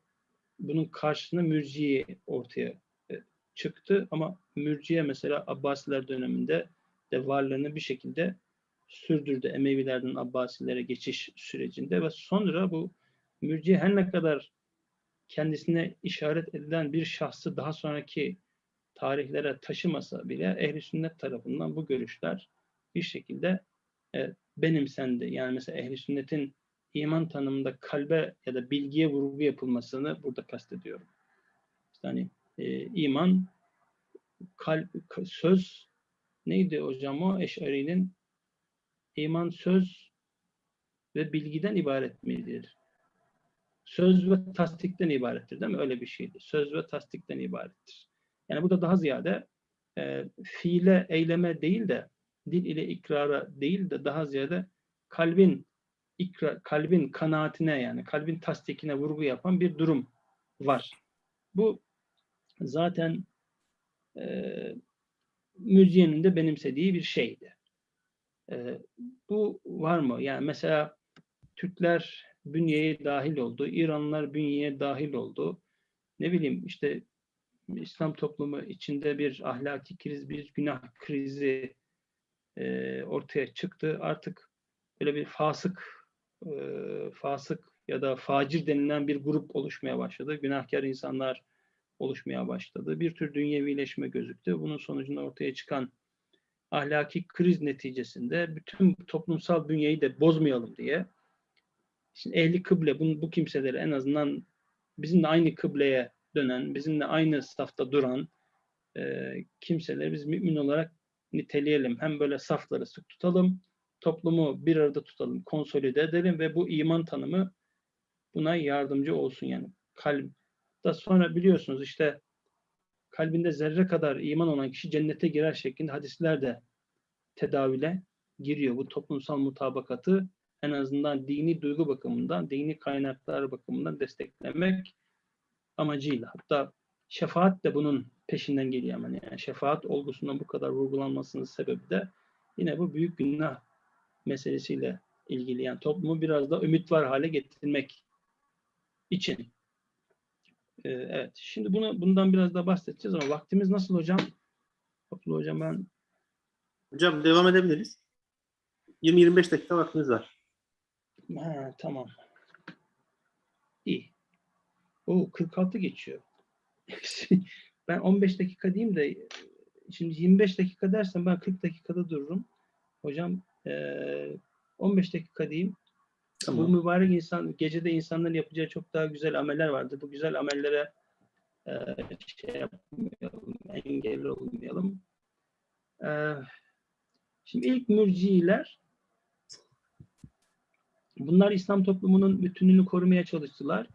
S2: bunun karşısında mürciye ortaya e, çıktı ama mürciye mesela Abbasiler döneminde de varlığını bir şekilde sürdürdü Emevilerden Abbasilere geçiş sürecinde ve sonra bu mürciye her ne kadar kendisine işaret edilen bir şahsı daha sonraki tarihlere taşımasa bile ehli sünnet tarafından bu görüşler bir şekilde e, benimsendi. Yani mesela ehli sünnetin iman tanımında kalbe ya da bilgiye vurgu yapılmasını burada kastediyorum. İşte hani e, iman kalp, söz neydi hocam o Eş'ari'nin iman söz ve bilgiden ibaret midir? Söz ve tasdikten ibarettir değil mi? Öyle bir şeydi. Söz ve tasdikten ibarettir. Yani bu da daha ziyade e, fiile, eyleme değil de dil ile ikrara değil de daha ziyade kalbin ikra, kalbin kanaatine yani kalbin tasdikine vurgu yapan bir durum var. Bu zaten e, mürciyenin de benimsediği bir şeydi. Ee, bu var mı? Yani mesela Türkler bünyeye dahil oldu, İranlılar bünyeye dahil oldu. Ne bileyim işte İslam toplumu içinde bir ahlaki kriz, bir günah krizi e, ortaya çıktı. Artık böyle bir fasık, e, fasık ya da facir denilen bir grup oluşmaya başladı. Günahkar insanlar oluşmaya başladı. Bir tür dünyevileşme gözüktü. Bunun sonucunda ortaya çıkan ahlaki kriz neticesinde bütün toplumsal bünyeyi de bozmayalım diye Şimdi ehli kıble bu, bu kimseleri en azından bizimle aynı kıbleye dönen, bizimle aynı safta duran e, kimseleri biz mümin olarak niteleyelim. Hem böyle safları sık tutalım, toplumu bir arada tutalım, konsolide edelim ve bu iman tanımı buna yardımcı olsun yani. Kalp. Da sonra biliyorsunuz işte kalbinde zerre kadar iman olan kişi cennete girer şeklinde hadisler de tedavile giriyor. Bu toplumsal mutabakatı en azından dini duygu bakımından, dini kaynaklar bakımından desteklemek amacıyla. Hatta şefaat de bunun peşinden geliyor hemen. Yani şefaat olgusundan bu kadar vurgulanmasının sebebi de yine bu büyük günah meselesiyle ilgili. Yani toplumu biraz da ümit var hale getirmek için. Ee, evet. Şimdi bunu bundan biraz daha bahsedeceğiz ama vaktimiz nasıl hocam? Abdullah hocam ben
S1: Hocam devam edebiliriz. 20-25 dakika vaktimiz var.
S2: Ha, tamam. İyi. O 46 geçiyor. ben 15 dakika diyeyim de şimdi 25 dakika dersem ben 40 dakikada dururum. Hocam eee 15 dakika diyeyim. Bu mübarek insan gecede insanların yapacağı çok daha güzel ameller vardır. Bu güzel amellere eee, şey yapmayalım, engel olmayalım. Eee, şimdi ilk mürciler Bunlar İslam toplumunun bütünlüğünü korumaya çalıştılar.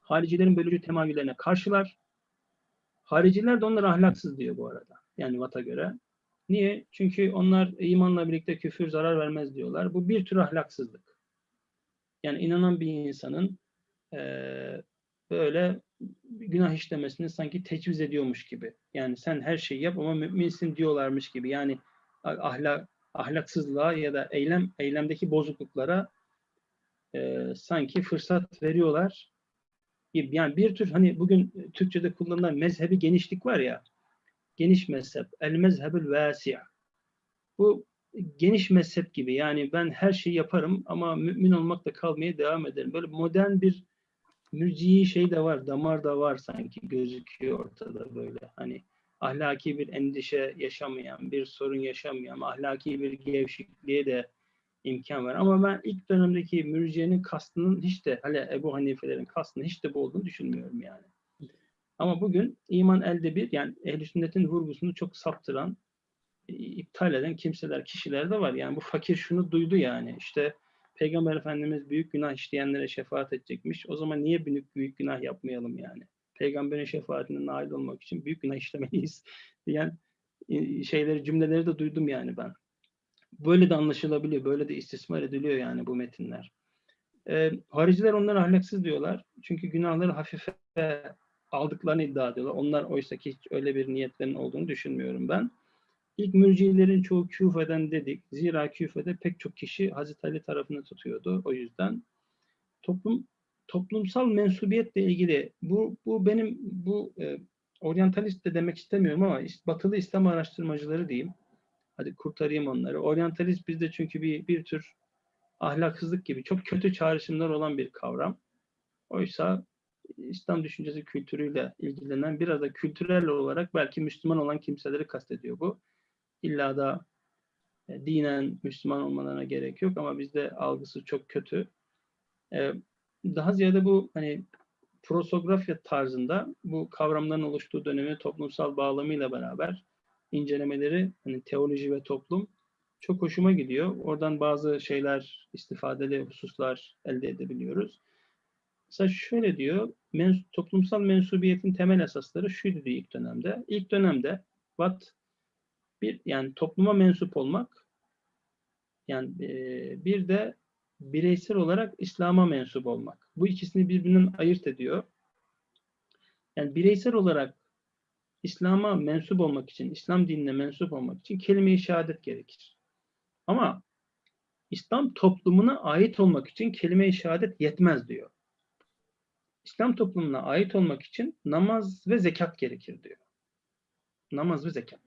S2: Haricilerin bölücü temayüllerine karşılar. Hariciler de onlara ahlaksız diyor bu arada. Yani Vat'a göre. Niye? Çünkü onlar imanla birlikte küfür zarar vermez diyorlar. Bu bir tür ahlaksızlık. Yani inanan bir insanın eee, böyle günah işlemesini sanki tecviz ediyormuş gibi. Yani sen her şeyi yap ama müminsin diyorlarmış gibi. Yani ahlak ahlaksızlığa ya da eylem eylemdeki bozukluklara e, sanki fırsat veriyorlar gibi. Yani bir tür hani bugün Türkçe'de kullanılan mezhebi genişlik var ya, geniş mezhep, el mezhebül vâsi'a. Bu geniş mezhep gibi yani ben her şeyi yaparım ama mümin olmakla kalmaya devam ederim. Böyle modern bir mürciyi şey de var, damar da var sanki gözüküyor ortada böyle. Hani ahlaki bir endişe yaşamayan, bir sorun yaşamayan, ahlaki bir gevşekliğe de imkan var. Ama ben ilk dönemdeki mürciyenin kastının hiç de hele Ebu Hanifelerin kastının hiç de bu olduğunu düşünmüyorum yani. Ama bugün iman elde bir yani ehl sünnetin vurgusunu çok saptıran, iptal eden kimseler, kişiler de var. Yani bu fakir şunu duydu yani işte Peygamber Efendimiz büyük günah işleyenlere şefaat edecekmiş. O zaman niye büyük, büyük günah yapmayalım yani? Peygamberin şefaatine nail olmak için büyük günah işlemeliyiz diyen şeyleri, cümleleri de duydum yani ben. Böyle de anlaşılabiliyor, böyle de istismar ediliyor yani bu metinler. Ee, hariciler onları ahlaksız diyorlar. Çünkü günahları hafife aldıklarını iddia ediyorlar. Onlar oysa ki hiç öyle bir niyetlerinin olduğunu düşünmüyorum ben. İlk mürcilerin çoğu küfeden dedik. Zira küfede pek çok kişi Hazreti Ali tarafını tutuyordu. O yüzden toplum toplumsal mensubiyetle ilgili bu bu benim bu e, oryantalist de demek istemiyorum ama batılı İslam araştırmacıları diyeyim Hadi kurtarayım onları. Oryantalist bizde çünkü bir, bir tür ahlaksızlık gibi çok kötü çağrışımlar olan bir kavram. Oysa İslam düşüncesi kültürüyle ilgilenen biraz da kültürel olarak belki Müslüman olan kimseleri kastediyor bu. İlla da e, dinen Müslüman olmalarına gerek yok ama bizde algısı çok kötü. E, daha ziyade bu hani prosografya tarzında bu kavramların oluştuğu dönemi toplumsal bağlamıyla beraber incelemeleri hani teoloji ve toplum çok hoşuma gidiyor. Oradan bazı şeyler, istifadeli hususlar elde edebiliyoruz. Mesela şöyle diyor, mens toplumsal mensubiyetin temel esasları şuydu diyor ilk dönemde. İlk dönemde what bir yani topluma mensup olmak yani e, bir de bireysel olarak İslam'a mensup olmak. Bu ikisini birbirinden ayırt ediyor. Yani bireysel olarak İslam'a mensup olmak için, İslam dinine mensup olmak için kelime-i şehadet gerekir. Ama İslam toplumuna ait olmak için kelime-i şehadet yetmez diyor. İslam toplumuna ait olmak için namaz ve zekat gerekir diyor. Namaz ve zekat.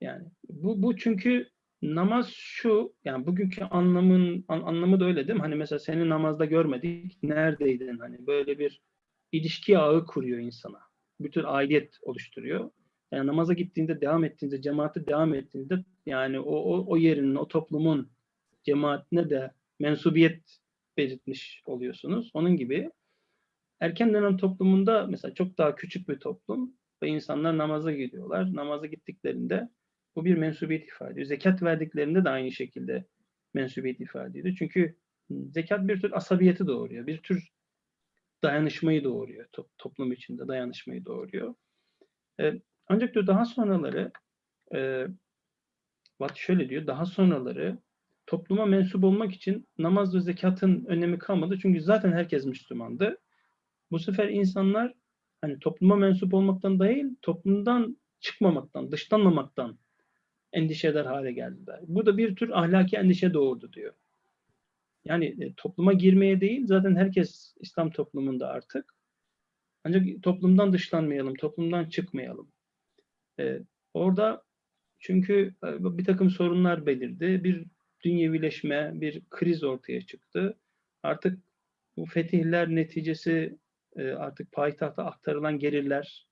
S2: Yani bu, bu çünkü namaz şu, yani bugünkü anlamın an- anlamı da öyle değil mi? Hani mesela seni namazda görmedik, neredeydin? Hani böyle bir ilişki ağı kuruyor insana. Bütün aidiyet oluşturuyor. Yani namaza gittiğinde, devam ettiğinde, cemaate devam ettiğinde yani o, o, o yerin, o toplumun cemaatine de mensubiyet belirtmiş oluyorsunuz. Onun gibi erken dönem toplumunda mesela çok daha küçük bir toplum ve insanlar namaza gidiyorlar. Namaza gittiklerinde bu bir mensubiyet ifade ediyor. Zekat verdiklerinde de aynı şekilde mensubiyet ifade ediyor. Çünkü zekat bir tür asabiyeti doğuruyor. Bir tür dayanışmayı doğuruyor. To- toplum içinde dayanışmayı doğuruyor. E, ancak diyor daha sonraları e, Watt şöyle diyor. Daha sonraları topluma mensup olmak için namaz ve zekatın önemi kalmadı. Çünkü zaten herkes Müslümandı. Bu sefer insanlar hani topluma mensup olmaktan değil, toplumdan çıkmamaktan, dışlanmamaktan endişe eder hale geldiler. Bu da bir tür ahlaki endişe doğurdu diyor. Yani e, topluma girmeye değil, zaten herkes İslam toplumunda artık. Ancak toplumdan dışlanmayalım, toplumdan çıkmayalım. E, orada çünkü e, bir takım sorunlar belirdi. Bir dünyevileşme, bir kriz ortaya çıktı. Artık bu fetihler neticesi e, artık payitahta aktarılan gelirler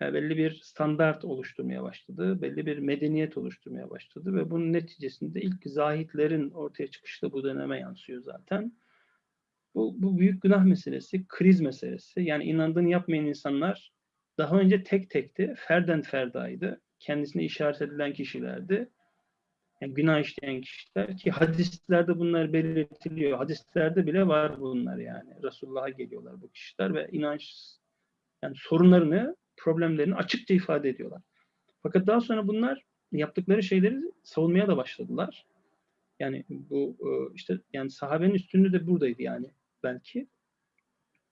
S2: belli bir standart oluşturmaya başladı. Belli bir medeniyet oluşturmaya başladı ve bunun neticesinde ilk zahitlerin ortaya çıkışı da bu döneme yansıyor zaten. Bu, bu büyük günah meselesi, kriz meselesi. Yani inandığını yapmayan insanlar daha önce tek tekti, ferden ferdaydı. Kendisine işaret edilen kişilerdi. Yani günah işleyen kişiler ki hadislerde bunlar belirtiliyor. Hadislerde bile var bunlar yani. Resulullah'a geliyorlar bu kişiler ve inanç yani sorunlarını, problemlerini açıkça ifade ediyorlar. Fakat daha sonra bunlar yaptıkları şeyleri savunmaya da başladılar. Yani bu e, işte yani sahabenin üstünlüğü de buradaydı yani belki.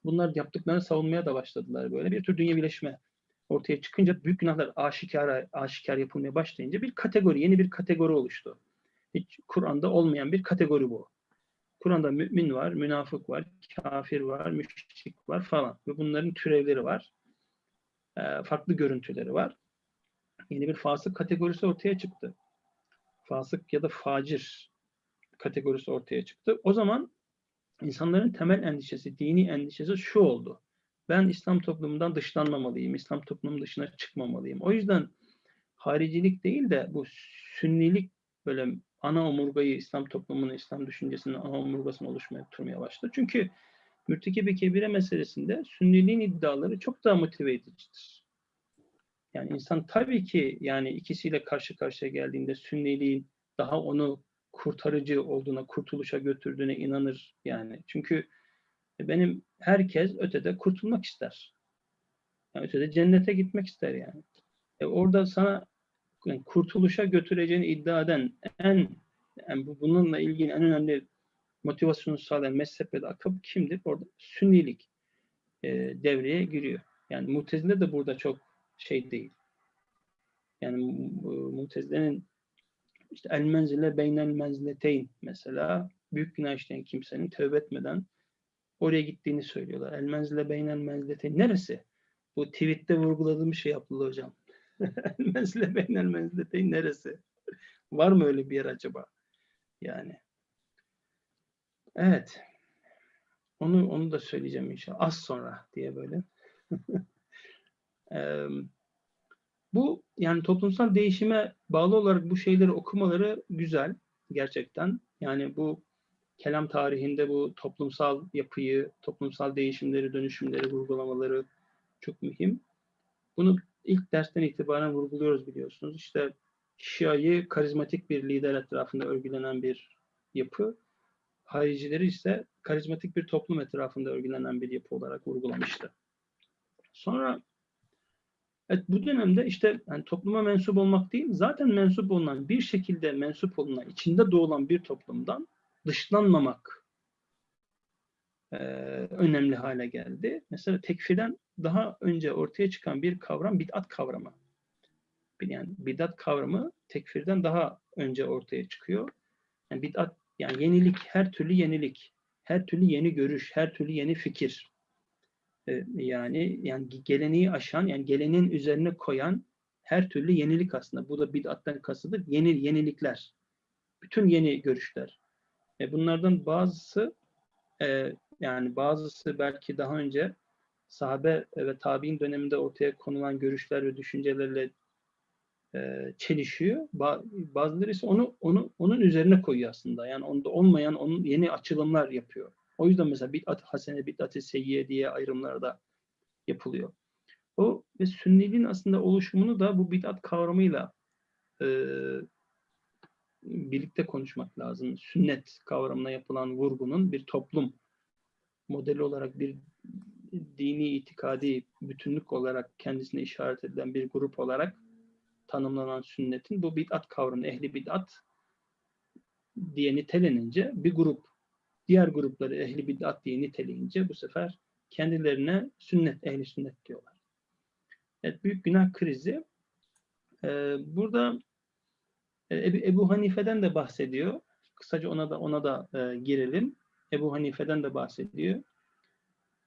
S2: Bunlar yaptıklarını savunmaya da başladılar böyle. Bir tür dünyevileşme ortaya çıkınca büyük günahlar aşikar aşikar yapılmaya başlayınca bir kategori, yeni bir kategori oluştu. Hiç Kur'an'da olmayan bir kategori bu. Kur'an'da mümin var, münafık var, kafir var, müşrik var falan. Ve bunların türevleri var. Ee, farklı görüntüleri var. Yeni bir fasık kategorisi ortaya çıktı. Fasık ya da facir kategorisi ortaya çıktı. O zaman insanların temel endişesi, dini endişesi şu oldu ben İslam toplumundan dışlanmamalıyım, İslam toplumunun dışına çıkmamalıyım. O yüzden haricilik değil de bu sünnilik böyle ana omurgayı İslam toplumunun, İslam düşüncesinin ana omurgasını oluşmaya turmaya başladı. Çünkü mürtekibi kebire meselesinde sünniliğin iddiaları çok daha motive edicidir. Yani insan tabii ki yani ikisiyle karşı karşıya geldiğinde sünniliğin daha onu kurtarıcı olduğuna, kurtuluşa götürdüğüne inanır yani. Çünkü benim herkes ötede kurtulmak ister. Yani ötede cennete gitmek ister yani. E orada sana yani kurtuluşa götüreceğini iddia eden en yani bununla ilgili en önemli motivasyonu sağlayan mezhep ve akım kimdir? Orada sünnilik e, devreye giriyor. Yani Mutezile de burada çok şey değil. Yani Mutezile'nin işte el menzile beynel menzileteyn mesela büyük günah işleyen kimsenin tövbe etmeden oraya gittiğini söylüyorlar. El menzile beynel menzilete neresi? Bu tweette vurguladığım şey Abdullah hocam. el menzile beynel menzilete neresi? Var mı öyle bir yer acaba? Yani. Evet. Onu onu da söyleyeceğim inşallah. Az sonra diye böyle. bu yani toplumsal değişime bağlı olarak bu şeyleri okumaları güzel gerçekten. Yani bu kelam tarihinde bu toplumsal yapıyı, toplumsal değişimleri, dönüşümleri vurgulamaları çok mühim. Bunu ilk dersten itibaren vurguluyoruz biliyorsunuz. İşte Şia'yı karizmatik bir lider etrafında örgülenen bir yapı, haricileri ise karizmatik bir toplum etrafında örgülenen bir yapı olarak vurgulamıştı. Sonra evet, bu dönemde işte yani topluma mensup olmak değil, zaten mensup olunan bir şekilde mensup olunan, içinde doğulan bir toplumdan dışlanmamak e, önemli hale geldi. Mesela tekfirden daha önce ortaya çıkan bir kavram bid'at kavramı. Yani bid'at kavramı tekfirden daha önce ortaya çıkıyor. Yani bid'at yani yenilik, her türlü yenilik, her türlü yeni görüş, her türlü yeni fikir. Ee, yani yani geleneği aşan, yani geleneğin üzerine koyan her türlü yenilik aslında. Bu da bid'attan kasıdır. Yeni yenilikler. Bütün yeni görüşler. E bunlardan bazısı e, yani bazısı belki daha önce sahabe ve tabi'in döneminde ortaya konulan görüşler ve düşüncelerle çelişiyor. Ba- bazıları ise onu onu onun üzerine koyuyor aslında. Yani onda olmayan onun yeni açılımlar yapıyor. O yüzden mesela bid'at hasene, bid'at-ı seyyiye diye ayrımlar da yapılıyor. O ve sünniliğin aslında oluşumunu da bu bid'at kavramıyla e, birlikte konuşmak lazım. Sünnet kavramına yapılan vurgunun bir toplum modeli olarak bir dini itikadi bütünlük olarak kendisine işaret edilen bir grup olarak tanımlanan sünnetin bu bid'at kavramı, ehli bid'at diye nitelenince bir grup diğer grupları ehli bid'at diye niteleyince bu sefer kendilerine sünnet, ehli sünnet diyorlar. Evet, büyük günah krizi. Ee, burada e, Ebu, Hanife'den de bahsediyor. Kısaca ona da ona da e, girelim. Ebu Hanife'den de bahsediyor.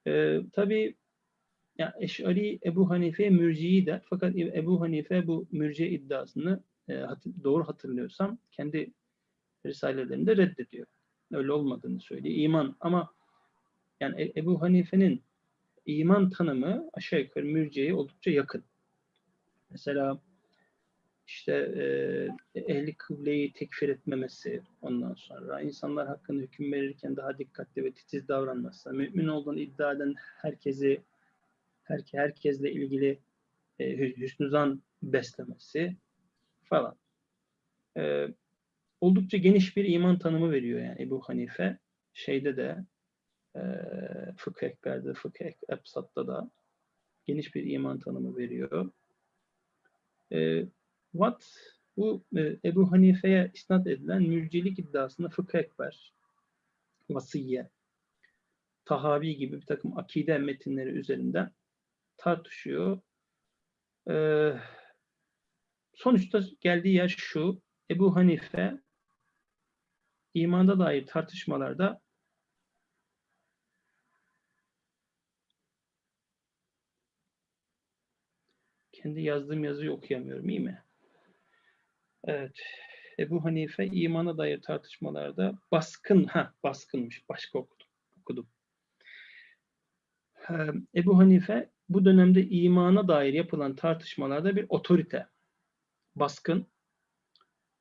S2: E, tabii ya Eş'ari Ebu Hanife'ye mürciyi der. Fakat Ebu Hanife bu mürci iddiasını e, doğru hatırlıyorsam kendi risalelerinde reddediyor. Öyle olmadığını söylüyor. İman ama yani E- Ebu Hanife'nin iman tanımı aşağı yukarı mürciye oldukça yakın. Mesela işte e, ehli kıbleyi tekfir etmemesi ondan sonra insanlar hakkında hüküm verirken daha dikkatli ve titiz davranması, mümin olduğunu iddia eden herkesi herke, herkesle ilgili e, hü- hüsnü beslemesi falan. E, oldukça geniş bir iman tanımı veriyor yani Ebu Hanife. Şeyde de e, Fıkıh Ekber'de, Fıkıh Ebsat'ta da geniş bir iman tanımı veriyor. E, Watt bu e, Ebu Hanife'ye isnat edilen mürcilik iddiasında Fıkıh Ekber, Vasiyye, Tahavi gibi bir takım akide metinleri üzerinden tartışıyor. Ee, sonuçta geldiği yer şu. Ebu Hanife imanda dair tartışmalarda kendi yazdığım yazıyı okuyamıyorum iyi mi? Evet. Ebu Hanife imana dair tartışmalarda baskın, ha baskınmış. Başka okudum. okudum. Ebu Hanife bu dönemde imana dair yapılan tartışmalarda bir otorite, baskın.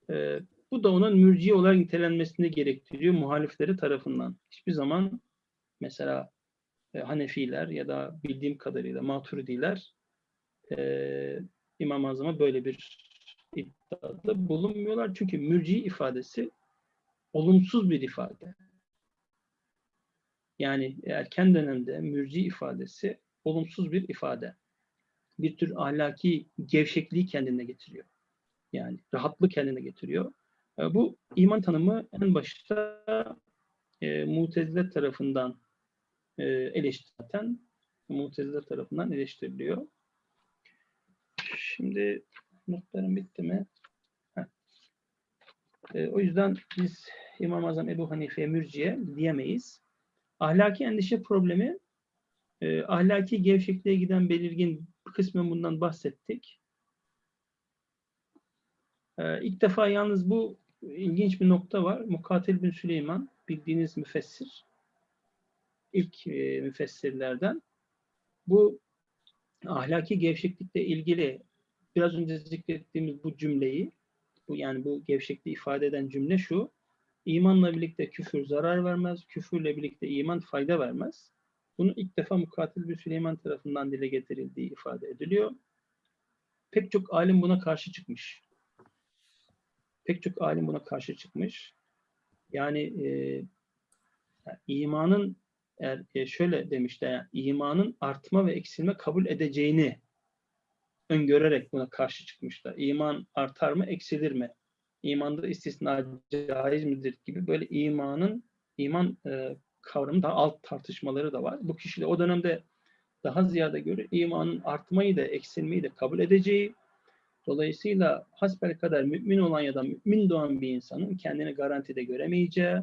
S2: Ee, bu da onun mürciye olarak nitelenmesini gerektiriyor muhalifleri tarafından. Hiçbir zaman mesela e, Hanefiler ya da bildiğim kadarıyla Maturidiler e, İmam-ı Azam'a böyle bir iddiada bulunmuyorlar. Çünkü mürci ifadesi olumsuz bir ifade. Yani erken dönemde mürci ifadesi olumsuz bir ifade. Bir tür ahlaki gevşekliği kendine getiriyor. Yani rahatlık kendine getiriyor. E, Bu iman tanımı en başta e, Mutezile tarafından e, eleştirilen, Mutezile tarafından eleştiriliyor. Şimdi notlarım bitti mi? E, o yüzden biz İmam-ı Azam Ebu Hanife mürciye diyemeyiz. Ahlaki endişe problemi e, ahlaki gevşekliğe giden belirgin kısmen bundan bahsettik. E, ilk defa yalnız bu ilginç bir nokta var. Mukatil bin Süleyman bildiğiniz müfessir. İlk e, müfessirlerden. Bu ahlaki gevşeklikle ilgili biraz önce zikrettiğimiz bu cümleyi bu yani bu gevşekliği ifade eden cümle şu. İmanla birlikte küfür zarar vermez, küfürle birlikte iman fayda vermez. Bunu ilk defa Mukatil bir Süleyman tarafından dile getirildiği ifade ediliyor. Pek çok alim buna karşı çıkmış. Pek çok alim buna karşı çıkmış. Yani e, imanın eğer e, şöyle demişler, yani imanın artma ve eksilme kabul edeceğini öngörerek buna karşı çıkmışlar. İman artar mı, eksilir mi? İmanda istisna caiz midir gibi böyle imanın iman e, kavramı daha alt tartışmaları da var. Bu kişiler o dönemde daha ziyade göre imanın artmayı da eksilmeyi de kabul edeceği, dolayısıyla hasbel kadar mümin olan ya da mümin doğan bir insanın kendini garantide göremeyeceği,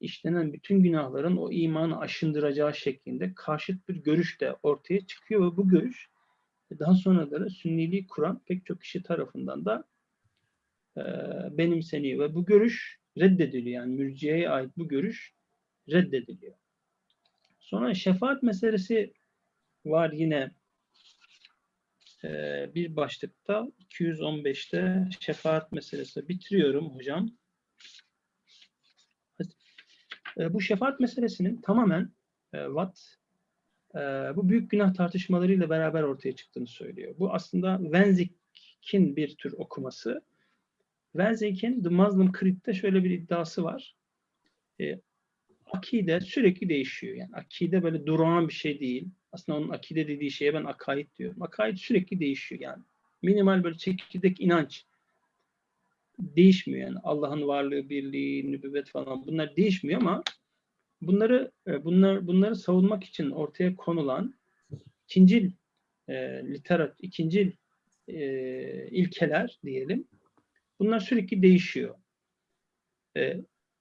S2: işlenen bütün günahların o imanı aşındıracağı şeklinde karşıt bir görüş de ortaya çıkıyor ve bu görüş daha sonraları sünniliği kuran pek çok kişi tarafından da e, benimseniyor ve bu görüş reddediliyor. Yani mürciyeye ait bu görüş reddediliyor. Sonra şefaat meselesi var yine e, bir başlıkta 215'te şefaat meselesi bitiriyorum hocam. E, bu şefaat meselesinin tamamen e, Watt e, bu büyük günah tartışmalarıyla beraber ortaya çıktığını söylüyor. Bu aslında Wenzig'in bir tür okuması. Wenzig'in The Muslim Creed'de şöyle bir iddiası var. E, akide sürekli değişiyor. Yani akide böyle durağan bir şey değil. Aslında onun akide dediği şeye ben akaid diyorum. Akaid sürekli değişiyor yani. Minimal böyle çekirdek inanç değişmiyor yani. Allah'ın varlığı, birliği, nübüvvet falan bunlar değişmiyor ama bunları e, bunlar bunları savunmak için ortaya konulan ikincil e, literat, ikincil e, ilkeler diyelim. Bunlar sürekli değişiyor. E,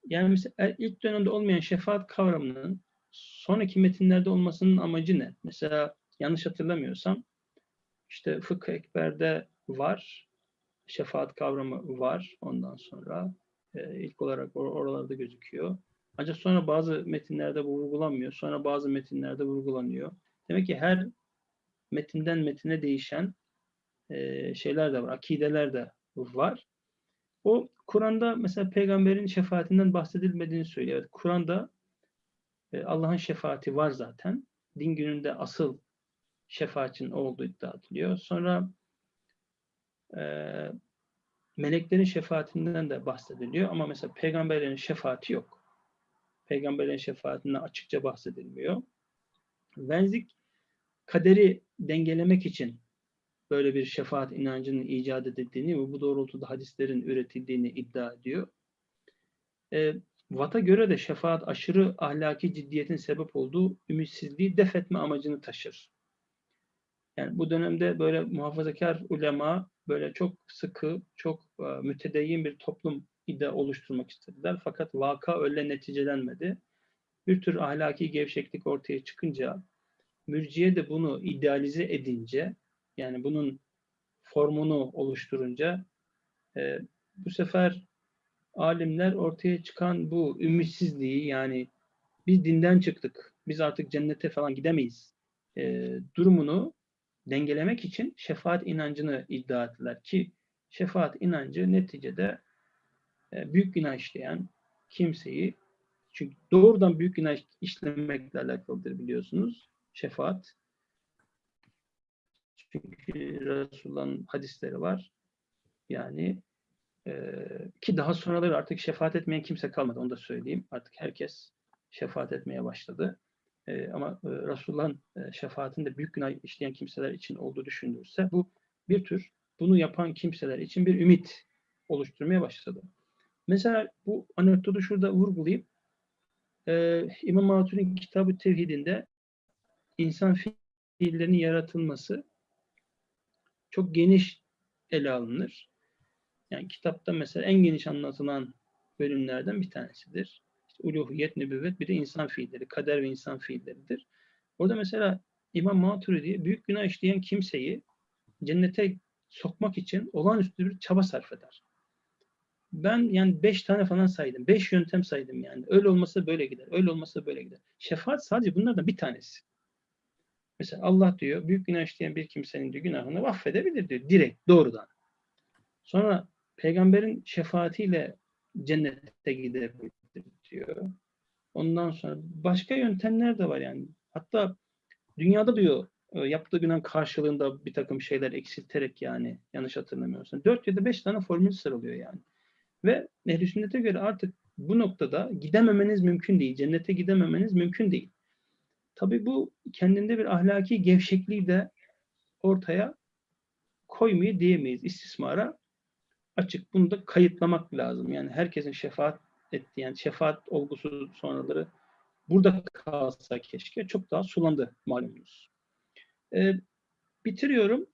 S2: yani mesela e, ilk dönemde olmayan şefaat kavramının sonraki metinlerde olmasının amacı ne? Mesela yanlış hatırlamıyorsam işte Fıkıh Ekber'de var, şefaat kavramı var ondan sonra e, ilk olarak or oralarda gözüküyor. Ancak sonra bazı metinlerde bu vurgulanmıyor. Sonra bazı metinlerde vurgulanıyor. Demek ki her metinden metine değişen e, şeyler de var, akideler de var. O Kur'an'da mesela peygamberin şefaatinden bahsedilmediğini söylüyor. Kur'an'da e, Allah'ın şefaati var zaten. Din gününde asıl şefaatin olduğu iddia ediliyor. Sonra e, meleklerin şefaatinden de bahsediliyor ama mesela peygamberlerin şefaati yok. Peygamberlerin şefaatinden açıkça bahsedilmiyor. Venzik kaderi dengelemek için böyle bir şefaat inancının icat edildiğini ve bu doğrultuda hadislerin üretildiğini iddia ediyor. E, Watt'a göre de şefaat aşırı ahlaki ciddiyetin sebep olduğu ümitsizliği def etme amacını taşır. Yani bu dönemde böyle muhafazakar ulema böyle çok sıkı, çok e, mütedeyyin bir toplum iddia oluşturmak istediler. Fakat vaka öyle neticelenmedi. Bir tür ahlaki gevşeklik ortaya çıkınca, mürciye de bunu idealize edince, yani bunun formunu oluşturunca e, bu sefer alimler ortaya çıkan bu ümitsizliği yani biz dinden çıktık, biz artık cennete falan gidemeyiz e, durumunu dengelemek için şefaat inancını iddia ettiler ki şefaat inancı neticede e, büyük günah işleyen kimseyi çünkü doğrudan büyük günah işlemekle alakalıdır biliyorsunuz şefaat. Çünkü Resulullah'ın hadisleri var. Yani e, ki daha sonraları artık şefaat etmeyen kimse kalmadı onu da söyleyeyim. Artık herkes şefaat etmeye başladı. E, ama e, Resulullah'ın e, şefaatinde büyük günah işleyen kimseler için olduğu düşünülürse bu bir tür bunu yapan kimseler için bir ümit oluşturmaya başladı. Mesela bu anekdotu şurada vurgulayıp e, İmam Hatun'un kitabı tevhidinde insan fiillerinin yaratılması çok geniş ele alınır. Yani kitapta mesela en geniş anlatılan bölümlerden bir tanesidir. İşte uluhiyet, nübüvvet bir de insan fiilleri, kader ve insan fiilleridir. Orada mesela İmam Maturidi büyük günah işleyen kimseyi cennete sokmak için olağanüstü bir çaba sarf eder. Ben yani beş tane falan saydım. Beş yöntem saydım yani. Öyle olmasa böyle gider. Öyle olmasa böyle gider. Şefaat sadece bunlardan bir tanesi. Mesela Allah diyor büyük günah işleyen bir kimsenin diyor, günahını affedebilir diyor. Direkt doğrudan. Sonra peygamberin şefaatiyle cennete gidebilir diyor. Ondan sonra başka yöntemler de var yani. Hatta dünyada diyor e, yaptığı günah karşılığında bir takım şeyler eksilterek yani yanlış hatırlamıyorsun. 4 ya da 5 tane formül sıralıyor yani. Ve ehl sünnete göre artık bu noktada gidememeniz mümkün değil. Cennete gidememeniz mümkün değil. Tabii bu kendinde bir ahlaki gevşekliği de ortaya koymayı diyemeyiz. İstismara açık. Bunu da kayıtlamak lazım. Yani herkesin şefaat ettiği, yani şefaat olgusu sonraları burada kalsa keşke çok daha sulandı malumunuz. e, bitiriyorum.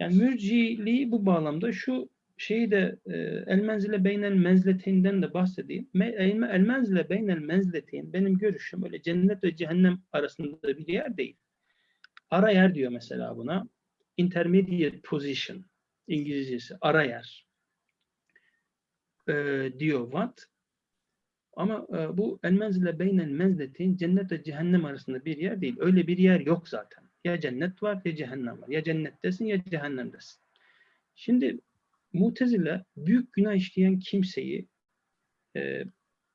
S2: Yani mürciliği bu bağlamda şu şeyi de e, el menzile beynel menzleteynden de bahsedeyim. Me, el, el menzile beynel menzleteyn benim görüşüm öyle cennet ve cehennem arasında bir yer değil. Ara yer diyor mesela buna. Intermediate position İngilizcesi ara yer e, diyor Watt. Ama e, bu el menzile beynel menzleteyn cennet ve cehennem arasında bir yer değil. Öyle bir yer yok zaten. Ya cennet var ya cehennem var. Ya cennettesin ya cehennemdesin. Şimdi Mutezile büyük günah işleyen kimseyi e,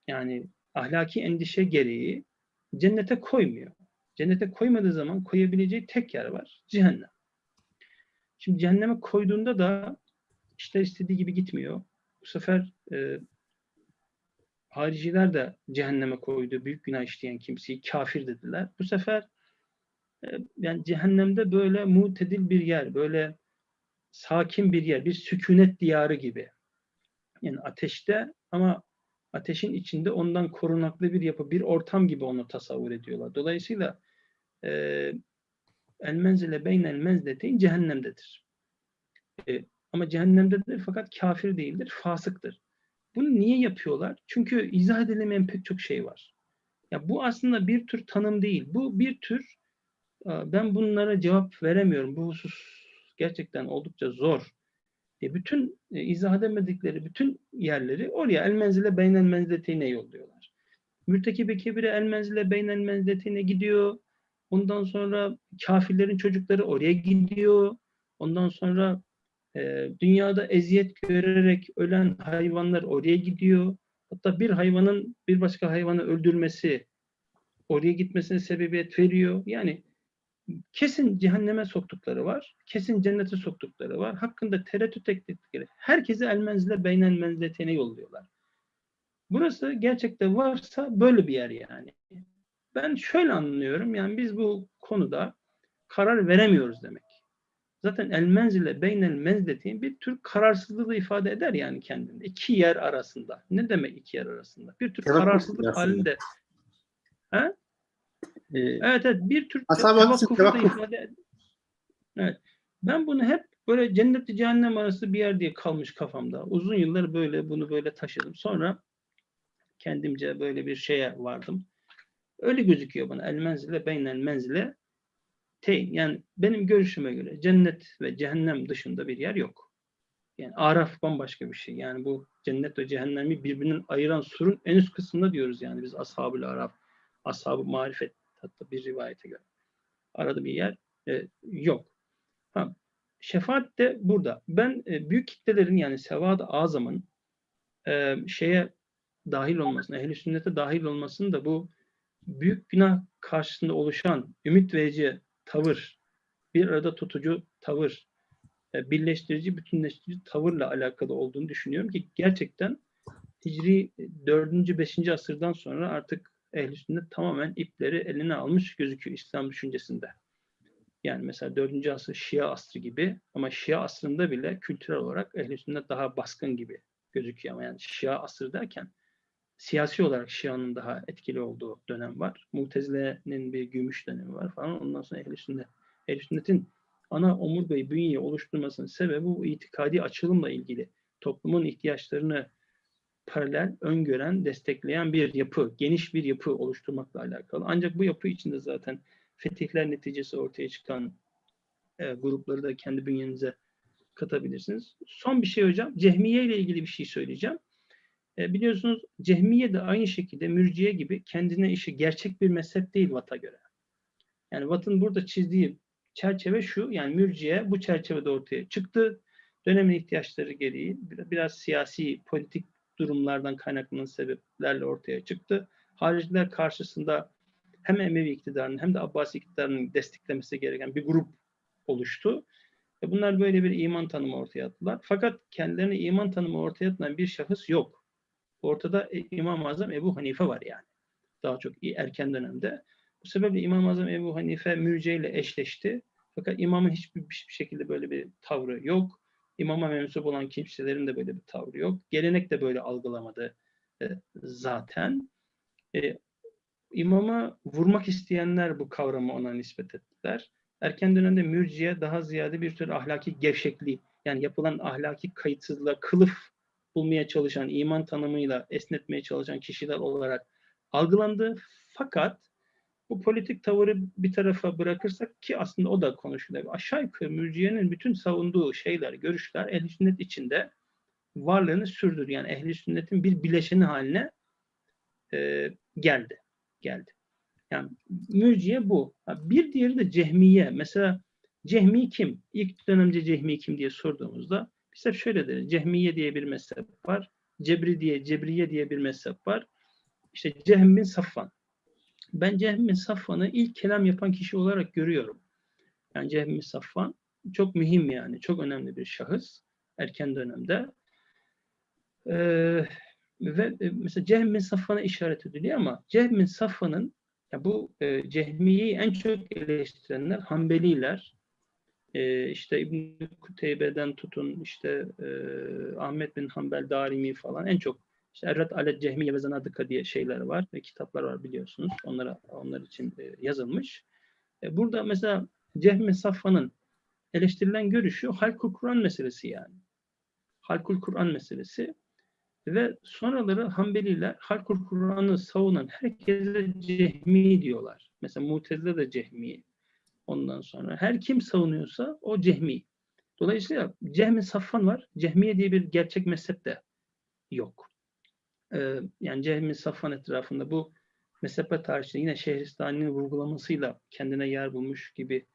S2: yani ahlaki endişe gereği cennete koymuyor. Cennete koymadığı zaman koyabileceği tek yer var. Cehennem. Şimdi cehenneme koyduğunda da işler istediği gibi gitmiyor. Bu sefer e, hariciler de cehenneme koydu. Büyük günah işleyen kimseyi kafir dediler. Bu sefer e, yani cehennemde böyle mutedil bir yer, böyle sakin bir yer, bir sükunet diyarı gibi. Yani ateşte ama ateşin içinde ondan korunaklı bir yapı, bir ortam gibi onu tasavvur ediyorlar. Dolayısıyla e, el menzile beynel menzleteyn cehennemdedir. E, ama cehennemdedir fakat kafir değildir, fasıktır. Bunu niye yapıyorlar? Çünkü izah edilemeyen pek çok şey var. Ya bu aslında bir tür tanım değil. Bu bir tür ben bunlara cevap veremiyorum. Bu husus gerçekten oldukça zor. E bütün e, izah edemedikleri bütün yerleri oraya el menzile beynel menzletine yolluyorlar. Mürtekibe kebire el menzile beynel menzletine gidiyor. Ondan sonra kafirlerin çocukları oraya gidiyor. Ondan sonra e, dünyada eziyet görerek ölen hayvanlar oraya gidiyor. Hatta bir hayvanın bir başka hayvanı öldürmesi oraya gitmesine sebebiyet veriyor. Yani kesin cehenneme soktukları var. Kesin cennete soktukları var. Hakkında tereddüt ettikleri. Herkesi el menzile beynel menzletene yolluyorlar. Burası gerçekte varsa böyle bir yer yani. Ben şöyle anlıyorum. Yani biz bu konuda karar veremiyoruz demek. Zaten el menzile beynel menzletin bir tür kararsızlığı ifade eder yani kendinde. İki yer arasında. Ne demek iki yer arasında? Bir tür kararsızlık halinde. He?
S1: Ee,
S2: Evet evet bir tür tevakkufu da
S1: tevakkuf.
S2: ifade Evet. Ben bunu hep böyle cennetle cehennem arası bir yer diye kalmış kafamda. Uzun yıllar böyle bunu böyle taşıdım. Sonra kendimce böyle bir şeye vardım. Öyle gözüküyor bana. El menzile beynel menzile teyn. Yani benim görüşüme göre cennet ve cehennem dışında bir yer yok. Yani araf bambaşka bir şey. Yani bu cennet ve cehennemi birbirinden ayıran surun en üst kısmında diyoruz yani biz ashab-ı araf, ashab-ı marifet hatta bir rivayete göre. Arada bir yer e, yok. Ha, şefaat de burada. Ben e, büyük kitlelerin yani sevad-ı azamın e, şeye dahil olmasını, ehl-i sünnete dahil olmasını da bu büyük günah karşısında oluşan ümit verici tavır, bir arada tutucu tavır, e, birleştirici, bütünleştirici tavırla alakalı olduğunu düşünüyorum ki gerçekten Hicri 4. 5. asırdan sonra artık ehl sünnet tamamen ipleri eline almış gözüküyor İslam düşüncesinde. Yani mesela 4. asır Şia asrı gibi ama Şia asrında bile kültürel olarak ehl sünnet daha baskın gibi gözüküyor ama yani Şia asrı derken siyasi olarak Şia'nın daha etkili olduğu dönem var. Mutezile'nin bir gümüş dönemi var falan. Ondan sonra ehl sünnet. ehl sünnetin ana omurgayı, bünyeyi oluşturmasının sebebi bu itikadi açılımla ilgili. Toplumun ihtiyaçlarını paralel, öngören, destekleyen bir yapı, geniş bir yapı oluşturmakla alakalı. Ancak bu yapı içinde zaten fetihler neticesi ortaya çıkan e, grupları da kendi bünyenize katabilirsiniz. Son bir şey hocam, Cehmiye ile ilgili bir şey söyleyeceğim. E, biliyorsunuz Cehmiye de aynı şekilde mürciye gibi kendine işi gerçek bir mezhep değil Vat'a göre. Yani Watt'ın burada çizdiği çerçeve şu, yani mürciye bu çerçevede ortaya çıktı. Dönemin ihtiyaçları gereği biraz siyasi, politik durumlardan kaynaklanan sebeplerle ortaya çıktı. Hariciler karşısında hem Emevi iktidarının hem de Abbasi iktidarının desteklemesi gereken bir grup oluştu. Ve bunlar böyle bir iman tanımı ortaya attılar. Fakat kendilerine iman tanımı ortaya atılan bir şahıs yok. Ortada e, İmam-ı Azam Ebu Hanife var yani. Daha çok erken dönemde. Bu sebeple İmam-ı Azam Ebu Hanife mürciye ile eşleşti. Fakat imamın hiçbir bir şekilde böyle bir tavrı yok. İmama mensup olan kimselerin de böyle bir tavrı yok. Gelenek de böyle algılamadı e, zaten. E, imama vurmak isteyenler bu kavramı ona nispet ettiler. erken dönemde mürciye daha ziyade bir tür ahlaki gevşekliği yani yapılan ahlaki kayıtsızlığa kılıf bulmaya çalışan, iman tanımıyla esnetmeye çalışan kişiler olarak algılandı. Fakat bu politik tavırı bir tarafa bırakırsak ki aslında o da konuşuluyor. Aşağı yukarı mürciyenin bütün savunduğu şeyler, görüşler ehl sünnet içinde varlığını sürdür. Yani ehli sünnetin bir bileşeni haline e, geldi. Geldi. Yani mürciye bu. Bir diğeri de cehmiye. Mesela cehmi kim? İlk dönemde cehmi kim diye sorduğumuzda hep şöyle deriz. Cehmiye diye bir mezhep var. Cebri diye, Cebriye diye bir mezhep var. İşte Cehm bin Safvan. Ben Cehm bin Safvan'ı ilk kelam yapan kişi olarak görüyorum. Yani Cehm bin Safvan çok mühim yani. Çok önemli bir şahıs. Erken dönemde. Ee, ve e, mesela Cehm bin Safvan'a işaret ediliyor ama Cehm bin Safvan'ın ya bu e, Cehmiye'yi en çok eleştirenler Hanbeliler. E, işte İbn Kuteybe'den tutun işte e, Ahmet bin Hanbel Darimi falan en çok işte Errat Alet Cehmiye ve Zanadika diye şeyler var ve kitaplar var biliyorsunuz. Onlara onlar için e, yazılmış. E, burada mesela Cehm bin Safvan'ın eleştirilen görüşü Halkul Kur'an meselesi yani. Halkul Kur'an meselesi ve sonraları Hanbeliler Halkul Kur'an'ı savunan herkese cehmi diyorlar. Mesela Mutezile de cehmi. Ondan sonra her kim savunuyorsa o cehmi. Dolayısıyla Cehmi Safvan var. Cehmiye diye bir gerçek mezhep de yok. Ee, yani Cehmi Safvan etrafında bu mezhepe tarihçinde yine Şehristani'nin vurgulamasıyla kendine yer bulmuş gibi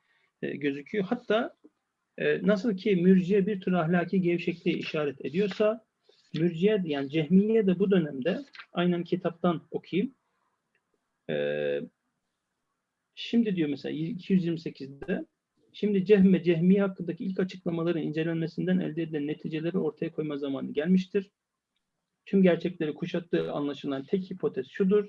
S2: e, gözüküyor. Hatta e, nasıl ki mürciye bir tür ahlaki gevşekliği işaret ediyorsa Mürciye yani Cehmiye de bu dönemde aynen kitaptan okuyayım. Ee, şimdi diyor mesela 228'de şimdi Cehm ve Cehmiye hakkındaki ilk açıklamaların incelenmesinden elde edilen neticeleri ortaya koyma zamanı gelmiştir. Tüm gerçekleri kuşattığı anlaşılan tek hipotez şudur.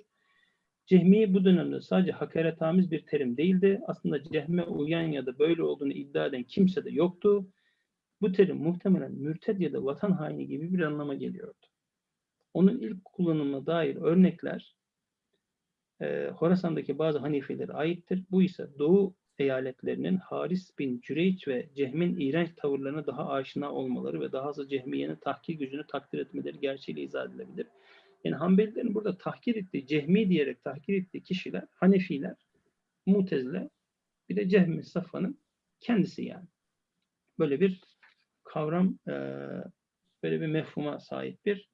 S2: Cehmiye bu dönemde sadece hakaretamiz bir terim değildi. Aslında cehme uyan ya da böyle olduğunu iddia eden kimse de yoktu. Bu terim muhtemelen mürted ya da vatan haini gibi bir anlama geliyordu. Onun ilk kullanımına dair örnekler e, Horasan'daki bazı Hanifelere aittir. Bu ise Doğu eyaletlerinin Haris bin Cüreyç ve Cehm'in iğrenç tavırlarına daha aşina olmaları ve daha az Cehmiye'nin tahkir gücünü takdir etmeleri gerçeğiyle izah edilebilir. Yani Hanbelilerin burada tahkir ettiği, Cehmi diyerek tahkir ettiği kişiler, Hanefiler, Mutezile, bir de Cehmi Safa'nın kendisi yani. Böyle bir kavram e, böyle bir mefhuma sahip bir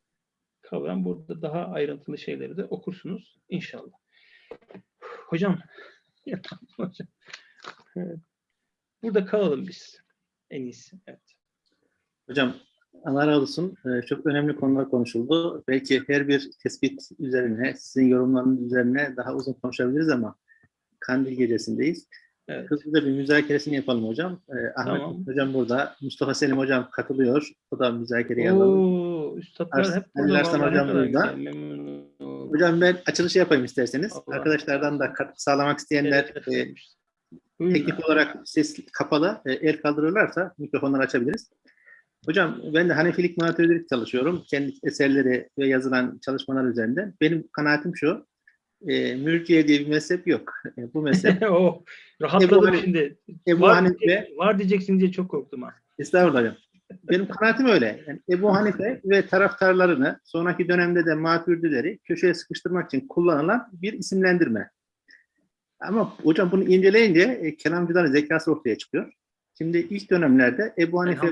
S2: kavram. Burada daha ayrıntılı şeyleri de okursunuz inşallah. Hocam, hocam. Evet. Burada kalalım biz. En iyisi. Evet.
S1: Hocam Allah razı olsun. Ee, çok önemli konular konuşuldu. Belki her bir tespit üzerine, sizin yorumlarınız üzerine daha uzun konuşabiliriz ama Kandil gecesindeyiz.
S2: Evet.
S1: Hızlıca bir müzakeresini yapalım hocam. Ee, Ahmet
S2: Tamam.
S1: hocam burada. Mustafa Selim hocam katılıyor. O da müzakereye alalım.
S2: Üstadlar
S1: Ars-
S2: hep burada.
S1: Arslan hocam burada. Hocam ben açılışı yapayım isterseniz.
S2: Allah.
S1: Arkadaşlardan da katkı sağlamak isteyenler
S2: Şeref
S1: e.
S2: Buyurun
S1: teknik olarak ses kapalı. E, el kaldırırlarsa mikrofonları açabiliriz. Hocam ben de Hanefilik Muhatirilik çalışıyorum. Kendi eserleri ve yazılan çalışmalar üzerinde. Benim kanaatim şu. E, mürciye diye bir mezhep yok. E, bu mezhep
S2: oh, rahatladım
S1: Hani-
S2: şimdi.
S1: Ebu
S2: var,
S1: Hanife
S2: diyecek- var diyeceksin diye çok korktum ha.
S1: Estağfurullah hocam. Benim kanaatim öyle. Yani Ebu Hanife ve taraftarlarını sonraki dönemde de maturidileri köşeye sıkıştırmak için kullanılan bir isimlendirme. Ama hocam bunu inceleyince e, kelamcıların zekası ortaya çıkıyor. Şimdi ilk dönemlerde Ebu Hanife.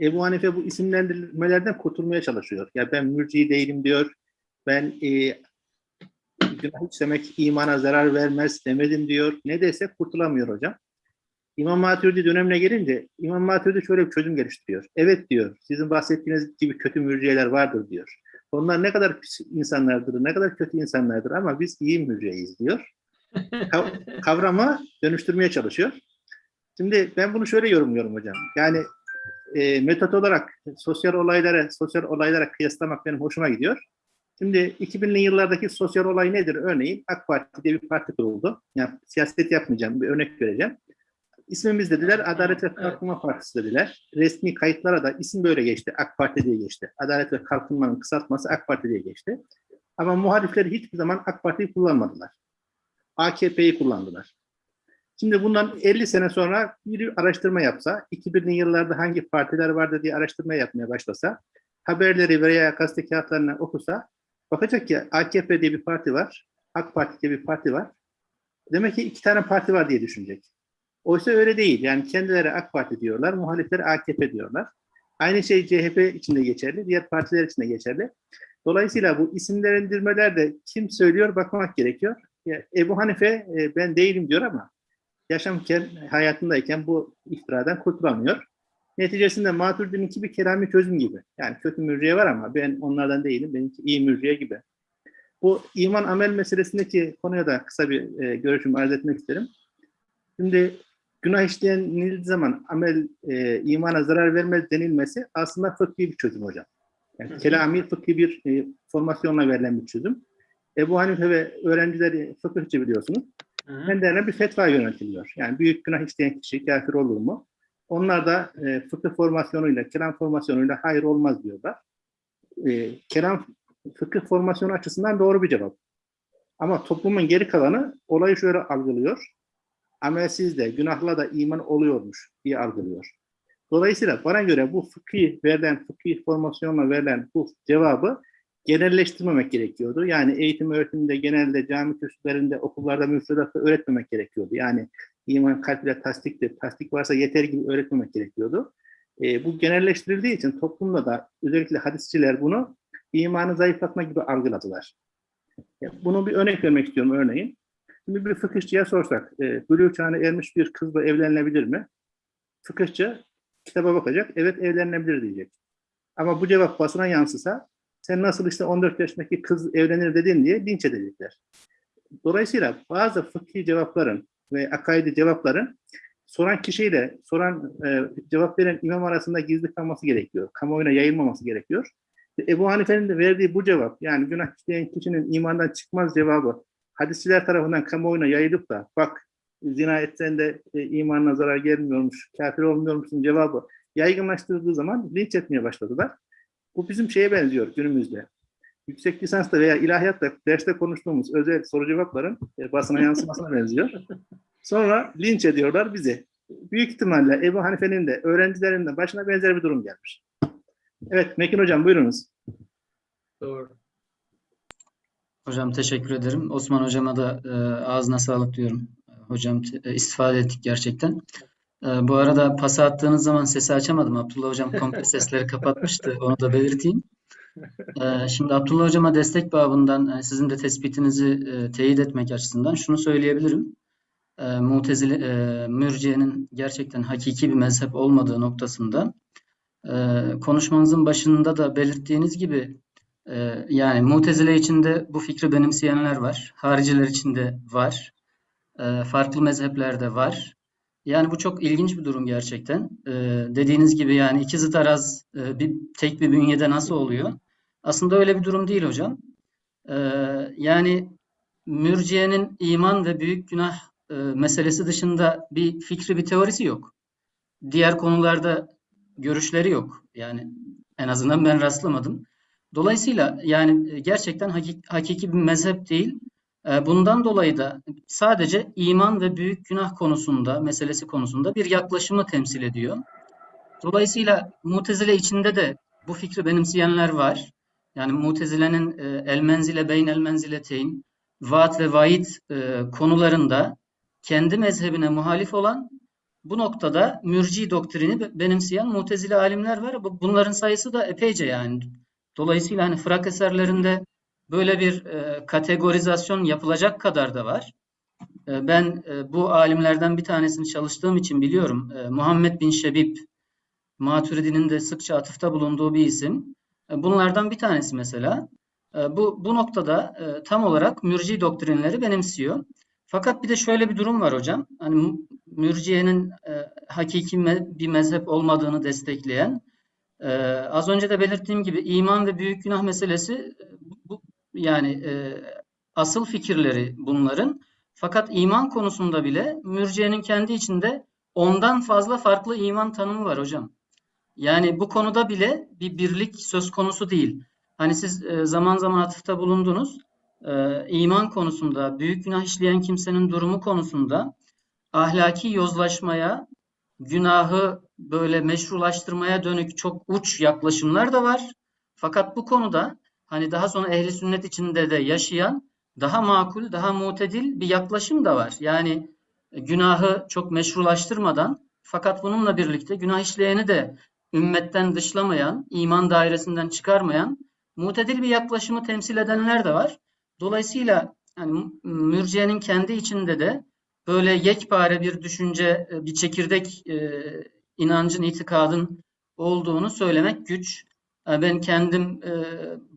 S1: Ebu Hanife bu isimlendirmelerden kurtulmaya çalışıyor. Ya ben mürci değilim diyor. Ben e, günah işlemek imana zarar vermez demedim diyor. Ne dese kurtulamıyor hocam. İmam Maturidi dönemine gelince İmam Maturidi şöyle bir çözüm geliştiriyor. Evet diyor. Sizin bahsettiğiniz gibi kötü mürciyeler vardır diyor. Onlar ne kadar pis insanlardır, ne kadar kötü insanlardır ama biz iyi mürciyeyiz diyor. Kav- kavramı dönüştürmeye çalışıyor. Şimdi ben bunu şöyle yorumluyorum hocam. Yani e, metot olarak sosyal olaylara sosyal olaylara kıyaslamak benim hoşuma gidiyor. Şimdi 2000'li yıllardaki sosyal olay nedir? Örneğin AK Parti diye bir parti kuruldu. Yani siyaset yapmayacağım, bir örnek vereceğim. İsmimiz dediler, Adalet ve Kalkınma Partisi dediler. Resmi kayıtlara da isim böyle geçti, AK Parti diye geçti. Adalet ve Kalkınma'nın kısaltması AK Parti diye geçti. Ama muhalifler hiçbir zaman AK Parti'yi kullanmadılar. AKP'yi kullandılar. Şimdi bundan 50 sene sonra bir araştırma yapsa, 2000'li yıllarda hangi partiler vardı diye araştırma yapmaya başlasa, haberleri veya gazete kağıtlarını okusa, bakacak ki AKP diye bir parti var, AK Parti diye bir parti var. Demek ki iki tane parti var diye düşünecek. Oysa öyle değil. Yani kendileri AK Parti diyorlar, muhalifleri AKP diyorlar. Aynı şey CHP içinde geçerli, diğer partiler için de geçerli. Dolayısıyla bu isimlendirmeler de kim söylüyor bakmak gerekiyor. Ya, Ebu Hanife e, ben değilim diyor ama yaşamken, hayatındayken bu iftiradan kurtulamıyor. Neticesinde Maturidi'ninki bir kelami çözüm gibi. Yani kötü mürciye var ama ben onlardan değilim. Benimki iyi mürciye gibi. Bu iman amel meselesindeki konuya da kısa bir e, görüşümü arz etmek isterim. Şimdi günah işleyenildiği zaman amel e, imana zarar vermez denilmesi aslında fıkhi bir çözüm hocam. Yani kelami fıkhi bir e, formasyonla verilen bir çözüm. Ebu Hanife ve öğrencileri fıkıhçı biliyorsunuz.
S2: Hı.
S1: Kendilerine bir fetva yöneltiliyor. Yani büyük günah işleyen kişi kafir olur mu? Onlar da e, fıkıh formasyonuyla, kelam formasyonuyla hayır olmaz diyorlar. E, kelam fıkıh formasyonu açısından doğru bir cevap. Ama toplumun geri kalanı olayı şöyle algılıyor. Amelsiz de, günahla da iman oluyormuş diye algılıyor. Dolayısıyla bana göre bu fıkhi verilen, fıkhi formasyonla verilen bu cevabı genelleştirmemek gerekiyordu. Yani eğitim öğretimde genelde cami kürsülerinde, okullarda, müfredatta öğretmemek gerekiyordu. Yani iman kalple tasdiktir, tasdik varsa yeter gibi öğretmemek gerekiyordu. E, bu genelleştirildiği için toplumda da özellikle hadisçiler bunu imanı zayıflatma gibi algıladılar. Ya, Bunu bir örnek vermek istiyorum örneğin. Şimdi bir fıkıhçıya sorsak, e, bülüğ çağına ermiş bir kızla evlenilebilir mi? Fıkıhçı kitaba bakacak, evet evlenilebilir diyecek. Ama bu cevap basına yansısa, sen nasıl işte 14 yaşındaki kız evlenir dedin diye linç edecekler. Dolayısıyla bazı fıkhi cevapların ve akaidi cevapların soran kişiyle soran e, cevap veren imam arasında gizli kalması gerekiyor. Kamuoyuna yayılmaması gerekiyor. Ebu Hanife'nin de verdiği bu cevap yani günah işleyen kişinin imandan çıkmaz cevabı hadisçiler tarafından kamuoyuna yayılıp da bak zina etsen de e, imanına zarar gelmiyormuş, kafir olmuyormuşsun cevabı yaygınlaştırıldığı zaman linç etmeye başladılar. Bu bizim şeye benziyor günümüzde. Yüksek lisansta veya ilahiyatta derste konuştuğumuz özel soru cevapların e, basına yansımasına benziyor. Sonra linç ediyorlar bizi. Büyük ihtimalle Ebu Hanife'nin de öğrencilerinin de başına benzer bir durum gelmiş. Evet Mekin Hocam buyurunuz.
S2: Doğru.
S3: Hocam teşekkür ederim. Osman hocama da e, ağzına sağlık diyorum. Hocam te- e, istifade ettik gerçekten. E, bu arada pası attığınız zaman sesi açamadım. Abdullah hocam komple sesleri kapatmıştı. Onu da belirteyim. E, şimdi Abdullah hocama destek babından e, sizin de tespitinizi e, teyit etmek açısından şunu söyleyebilirim. E, Mutezile, Mürciye'nin gerçekten hakiki bir mezhep olmadığı noktasında e, konuşmanızın başında da belirttiğiniz gibi ee, yani Mutezile içinde bu fikri benimseyenler var. Hariciler içinde var. Ee, farklı mezheplerde var. Yani bu çok ilginç bir durum gerçekten. Ee, dediğiniz gibi yani iki zıt araz e, bir tek bir bünyede nasıl oluyor? Aslında öyle bir durum değil hocam. Ee, yani mürciyenin iman ve büyük günah e, meselesi dışında bir fikri, bir teorisi yok. Diğer konularda görüşleri yok. Yani en azından ben rastlamadım. Dolayısıyla yani e, gerçekten hakik- hakiki bir mezhep değil. E, Bundan dolayı da sadece iman ve büyük günah konusunda, meselesi konusunda bir yaklaşımı temsil ediyor. Dolayısıyla Mutezile içinde de bu fikri benimseyenler var. Yani Mutezile'nin e, el menzile beyn el menzileteyn, vaat ve vaid e, konularında kendi mezhebine muhalif olan bu noktada mürci doktrini be- benimseyen Mutezile alimler var. Bu- Bunların sayısı da epeyce yani. Dolayısıyla hani Fırak eserlerinde böyle bir e, kategorizasyon yapılacak kadar da var. E, ben e, bu alimlerden bir tanesini çalıştığım için biliyorum. E, Muhammed bin Şebib, Maturidi'nin de sıkça atıfta bulunduğu bir isim. E, bunlardan bir tanesi mesela. E, bu, bu noktada e, tam olarak mürci doktrinleri benimsiyor. Fakat bir de şöyle bir durum var hocam. Hani mü- mürciyenin e, hakiki me- bir mezhep olmadığını destekleyen ee, az önce de belirttiğim gibi iman ve büyük günah meselesi e, yani e, asıl fikirleri bunların. Fakat iman konusunda bile mürciyenin kendi içinde ondan fazla farklı iman tanımı var hocam. Yani bu konuda bile bir birlik söz konusu değil. Hani siz e, zaman zaman atıfta bulundunuz. E, iman konusunda, büyük günah işleyen kimsenin durumu konusunda ahlaki yozlaşmaya, günahı böyle meşrulaştırmaya dönük çok uç yaklaşımlar da var. Fakat bu konuda hani daha sonra ehli sünnet içinde de yaşayan daha makul, daha mutedil bir yaklaşım da var. Yani günahı çok meşrulaştırmadan fakat bununla birlikte günah işleyeni de ümmetten dışlamayan, iman dairesinden çıkarmayan mutedil bir yaklaşımı temsil edenler de var. Dolayısıyla yani mürciyenin kendi içinde de böyle yekpare bir düşünce, e, bir çekirdek e, inancın, itikadın olduğunu söylemek güç. E, Ben kendim e,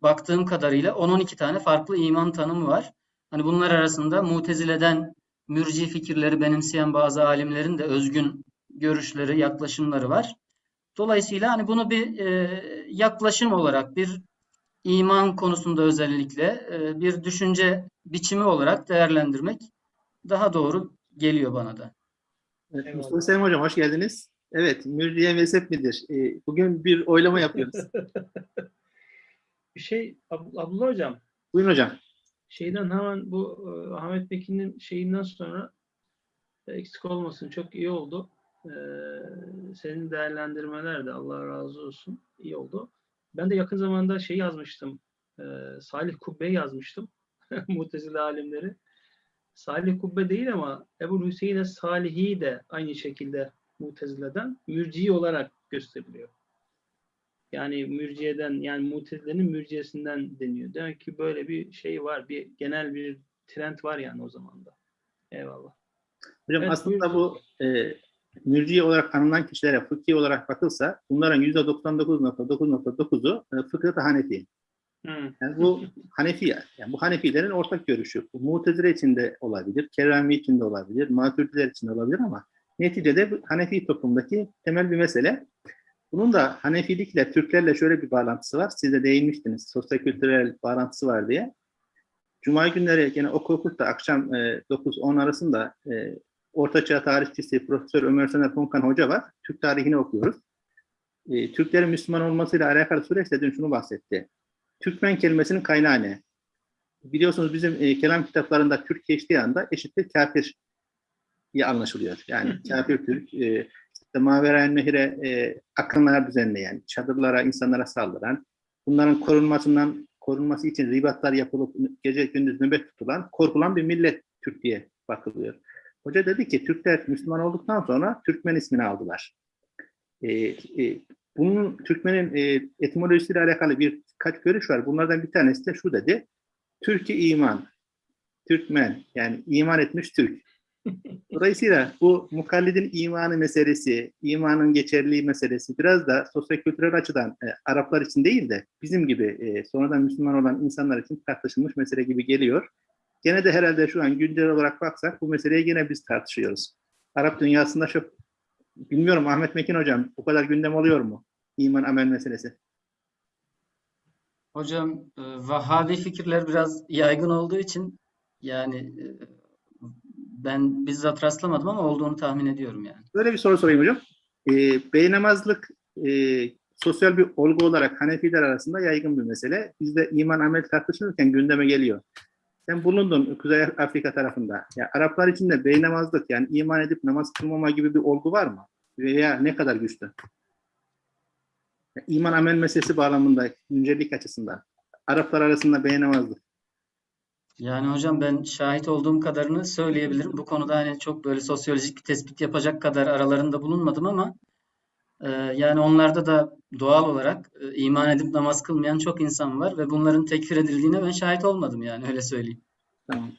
S3: baktığım kadarıyla 10-12 tane farklı iman tanımı var. Hani bunlar arasında Mutezile'den mürci fikirleri benimseyen bazı alimlerin de özgün görüşleri, yaklaşımları var. Dolayısıyla hani bunu bir e, yaklaşım olarak, bir iman konusunda özellikle e, bir düşünce biçimi olarak değerlendirmek daha doğru geliyor bana da.
S1: Evet. Mustafa Selim Hocam hoş geldiniz. Evet, mürciye mezhep midir? Ee, bugün bir oylama yapıyoruz.
S2: Bir şey Ab- Abdullah Hocam
S1: Buyurun hocam.
S2: şeyden hemen bu e, Ahmet Bekin'in şeyinden sonra e, eksik olmasın çok iyi oldu. E, senin değerlendirmeler de Allah razı olsun iyi oldu. Ben de yakın zamanda şey yazmıştım. e, Salih Kubbe yazmıştım. Mutezile alimleri. Salih Kubbe değil ama Ebu Hüseyin Salihi de aynı şekilde Mutezile'den mürci olarak gösteriliyor. Yani mürciyeden yani mutezilenin mürciyesinden deniyor. Demek ki böyle bir şey var. Bir genel bir trend var yani o zaman da. Eyvallah.
S1: Hocam
S2: Evet,
S1: aslında bu e, mürciye olarak anılan kişilere fıkhi olarak bakılsa bunların %99.9.9'u e, fıkıhta Hanefi.
S2: Hı.
S1: Yani bu Hanefi, yani bu Hanefilerin ortak görüşü. Bu Mutezile içinde olabilir, Kerami içinde olabilir, Maturidiler içinde olabilir ama neticede Hanefi toplumdaki temel bir mesele. Bunun da Hanefilikle, Türklerle şöyle bir bağlantısı var. Siz de değinmiştiniz, sosyokültürel bağlantısı var diye. Cuma günleri gene oku okut da akşam e, 9-10 arasında e, Ortaçağ tarihçisi Profesör Ömer Sener Ponkan Hoca var. Türk tarihini okuyoruz. E, Türklerin Müslüman olmasıyla alakalı süreçte dün şunu bahsetti. Türkmen kelimesinin kaynağı ne? Biliyorsunuz bizim e, kelam kitaplarında Türk geçtiği anda eşittir kafir diye anlaşılıyor. Yani kafir Türk, e, işte Maveraen Nehir'e e, akınlar düzenleyen, çadırlara, insanlara saldıran, bunların korunmasından korunması için ribatlar yapılıp gece gündüz nöbet tutulan, korkulan bir millet Türk diye bakılıyor. Hoca dedi ki Türkler Müslüman olduktan sonra Türkmen ismini aldılar. E, e, bunun Türkmenin e, etimolojisiyle alakalı birkaç görüş var. Bunlardan bir tanesi de şu dedi. Türkiye iman, Türkmen yani iman etmiş Türk. Dolayısıyla bu mukallidin imanı meselesi, imanın geçerliliği meselesi biraz da sosyokültürel açıdan e, Araplar için değil de bizim gibi e, sonradan Müslüman olan insanlar için tartışılmış mesele gibi geliyor. Gene de herhalde şu an güncel olarak baksak bu meseleyi gene biz tartışıyoruz. Arap dünyasında çok bilmiyorum Ahmet Mekin hocam bu kadar gündem oluyor mu? İman amel meselesi.
S3: Hocam e, Vahhabi fikirler biraz yaygın olduğu için yani e, ben bizzat rastlamadım ama olduğunu tahmin ediyorum yani.
S1: Böyle bir soru sorayım hocam. E, beynamazlık e, sosyal bir olgu olarak Hanefiler arasında yaygın bir mesele. Bizde iman amel tartışılırken gündeme geliyor. Sen bulundun Kuzey Afrika tarafında. Ya Araplar için de beynamazlık yani iman edip namaz kılmama gibi bir olgu var mı? Veya ne kadar güçlü? Ya, İman amel meselesi bağlamında güncellik açısından. Araplar arasında beynamazlık.
S3: Yani hocam ben şahit olduğum kadarını söyleyebilirim. Bu konuda hani çok böyle sosyolojik bir tespit yapacak kadar aralarında bulunmadım ama e, yani onlarda da doğal olarak e, iman edip namaz kılmayan çok insan var ve bunların tekfir edildiğine ben şahit olmadım yani öyle söyleyeyim.
S1: Tamam.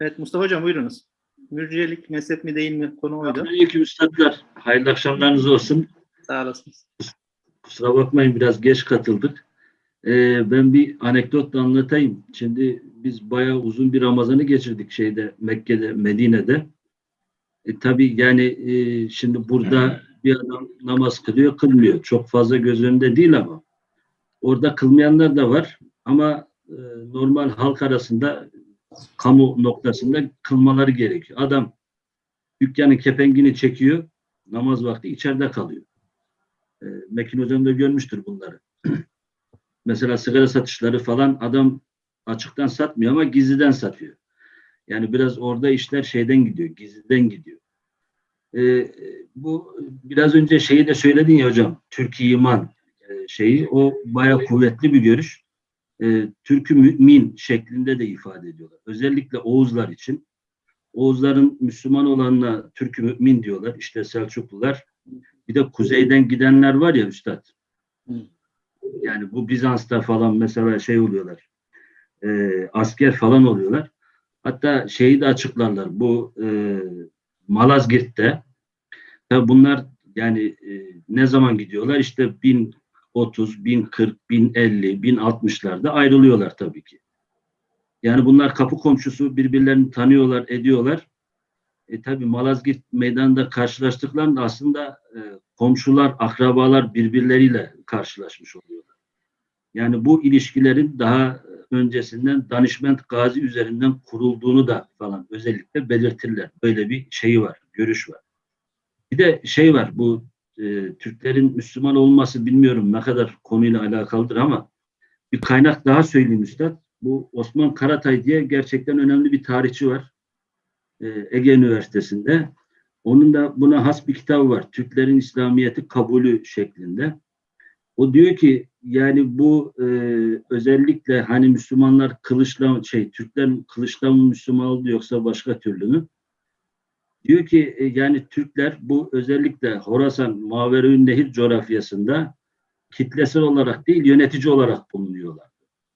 S1: Evet Mustafa hocam buyurunuz. Mürciyelik mezhep mi değil mi konu oydu.
S4: Aleyküm üstadlar. Hayırlı akşamlarınız olsun.
S1: Sağ olasınız.
S4: Kusura bakmayın biraz geç katıldık. Ee, ben bir anekdotla anlatayım. Şimdi biz bayağı uzun bir Ramazan'ı geçirdik şeyde Mekke'de, Medine'de. E, tabii yani e, şimdi burada bir adam namaz kılıyor, kılmıyor. Çok fazla göz önünde değil ama. Orada kılmayanlar da var ama e, normal halk arasında kamu noktasında kılmaları gerekiyor. Adam dükkanın kepengini çekiyor, namaz vakti içeride kalıyor. E, Mekin Hocam da görmüştür bunları. Mesela sigara satışları falan adam açıktan satmıyor ama gizliden satıyor. Yani biraz orada işler şeyden gidiyor, gizliden gidiyor. Ee, bu biraz önce şeyi de söyledin ya hocam. Türk iman e, şeyi o bayağı kuvvetli bir görüş. Ee, Türk'ü mümin şeklinde de ifade ediyorlar. Özellikle Oğuzlar için. Oğuzların Müslüman olanına Türk-ü mümin diyorlar. İşte Selçuklular. Bir de kuzeyden gidenler var ya üstad. Yani bu Bizans'ta falan mesela şey oluyorlar. e, asker falan oluyorlar. Hatta şeyi de açıklarlar. Bu e, Malazgirt'te tabi bunlar yani e, ne zaman gidiyorlar? İşte 1030, 1040, 1050, 1060'larda ayrılıyorlar tabii ki. Yani bunlar kapı komşusu birbirlerini tanıyorlar, ediyorlar. E tabi Malazgirt meydanında karşılaştıklarında aslında e, komşular, akrabalar birbirleriyle karşılaşmış oluyorlar. Yani bu ilişkilerin daha öncesinden danışment gazi üzerinden kurulduğunu da falan özellikle belirtirler. Böyle bir şeyi var, görüş var. Bir de şey var, bu e, Türklerin Müslüman olması bilmiyorum ne kadar konuyla alakalıdır ama bir kaynak daha söyleyeyim üstad. Bu Osman Karatay diye gerçekten önemli bir tarihçi var. E, Ege Üniversitesi'nde. Onun da buna has bir kitabı var. Türklerin İslamiyet'i kabulü şeklinde. O diyor ki yani bu e, özellikle hani Müslümanlar kılıçla şey Türkler kılıçla mı Müslüman oldu yoksa başka türlü mü? Diyor ki e, yani Türkler bu özellikle Horasan Maverün Nehir coğrafyasında kitlesel olarak değil yönetici olarak bulunuyorlar.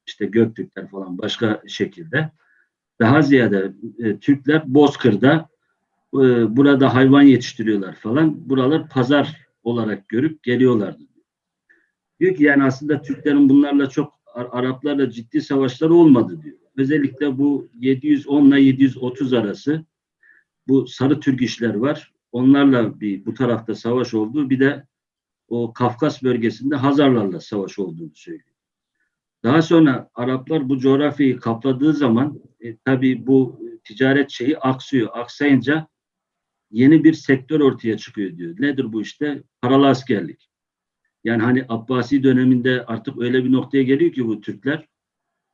S4: İşte Göktürkler falan başka şekilde. Daha ziyade e, Türkler Bozkır'da e, burada hayvan yetiştiriyorlar falan. Buralar pazar olarak görüp geliyorlardı. Diyor ki yani aslında Türklerin bunlarla çok Ar- Araplarla ciddi savaşları olmadı diyor. Özellikle bu 710 ile 730 arası bu sarı Türk işler var. Onlarla bir bu tarafta savaş olduğu bir de o Kafkas bölgesinde Hazarlarla savaş olduğunu söylüyor. Daha sonra Araplar bu coğrafyayı kapladığı zaman e, tabii bu ticaret şeyi aksıyor. Aksayınca yeni bir sektör ortaya çıkıyor diyor. Nedir bu işte? Paralı askerlik. Yani hani Abbasi döneminde artık öyle bir noktaya geliyor ki bu Türkler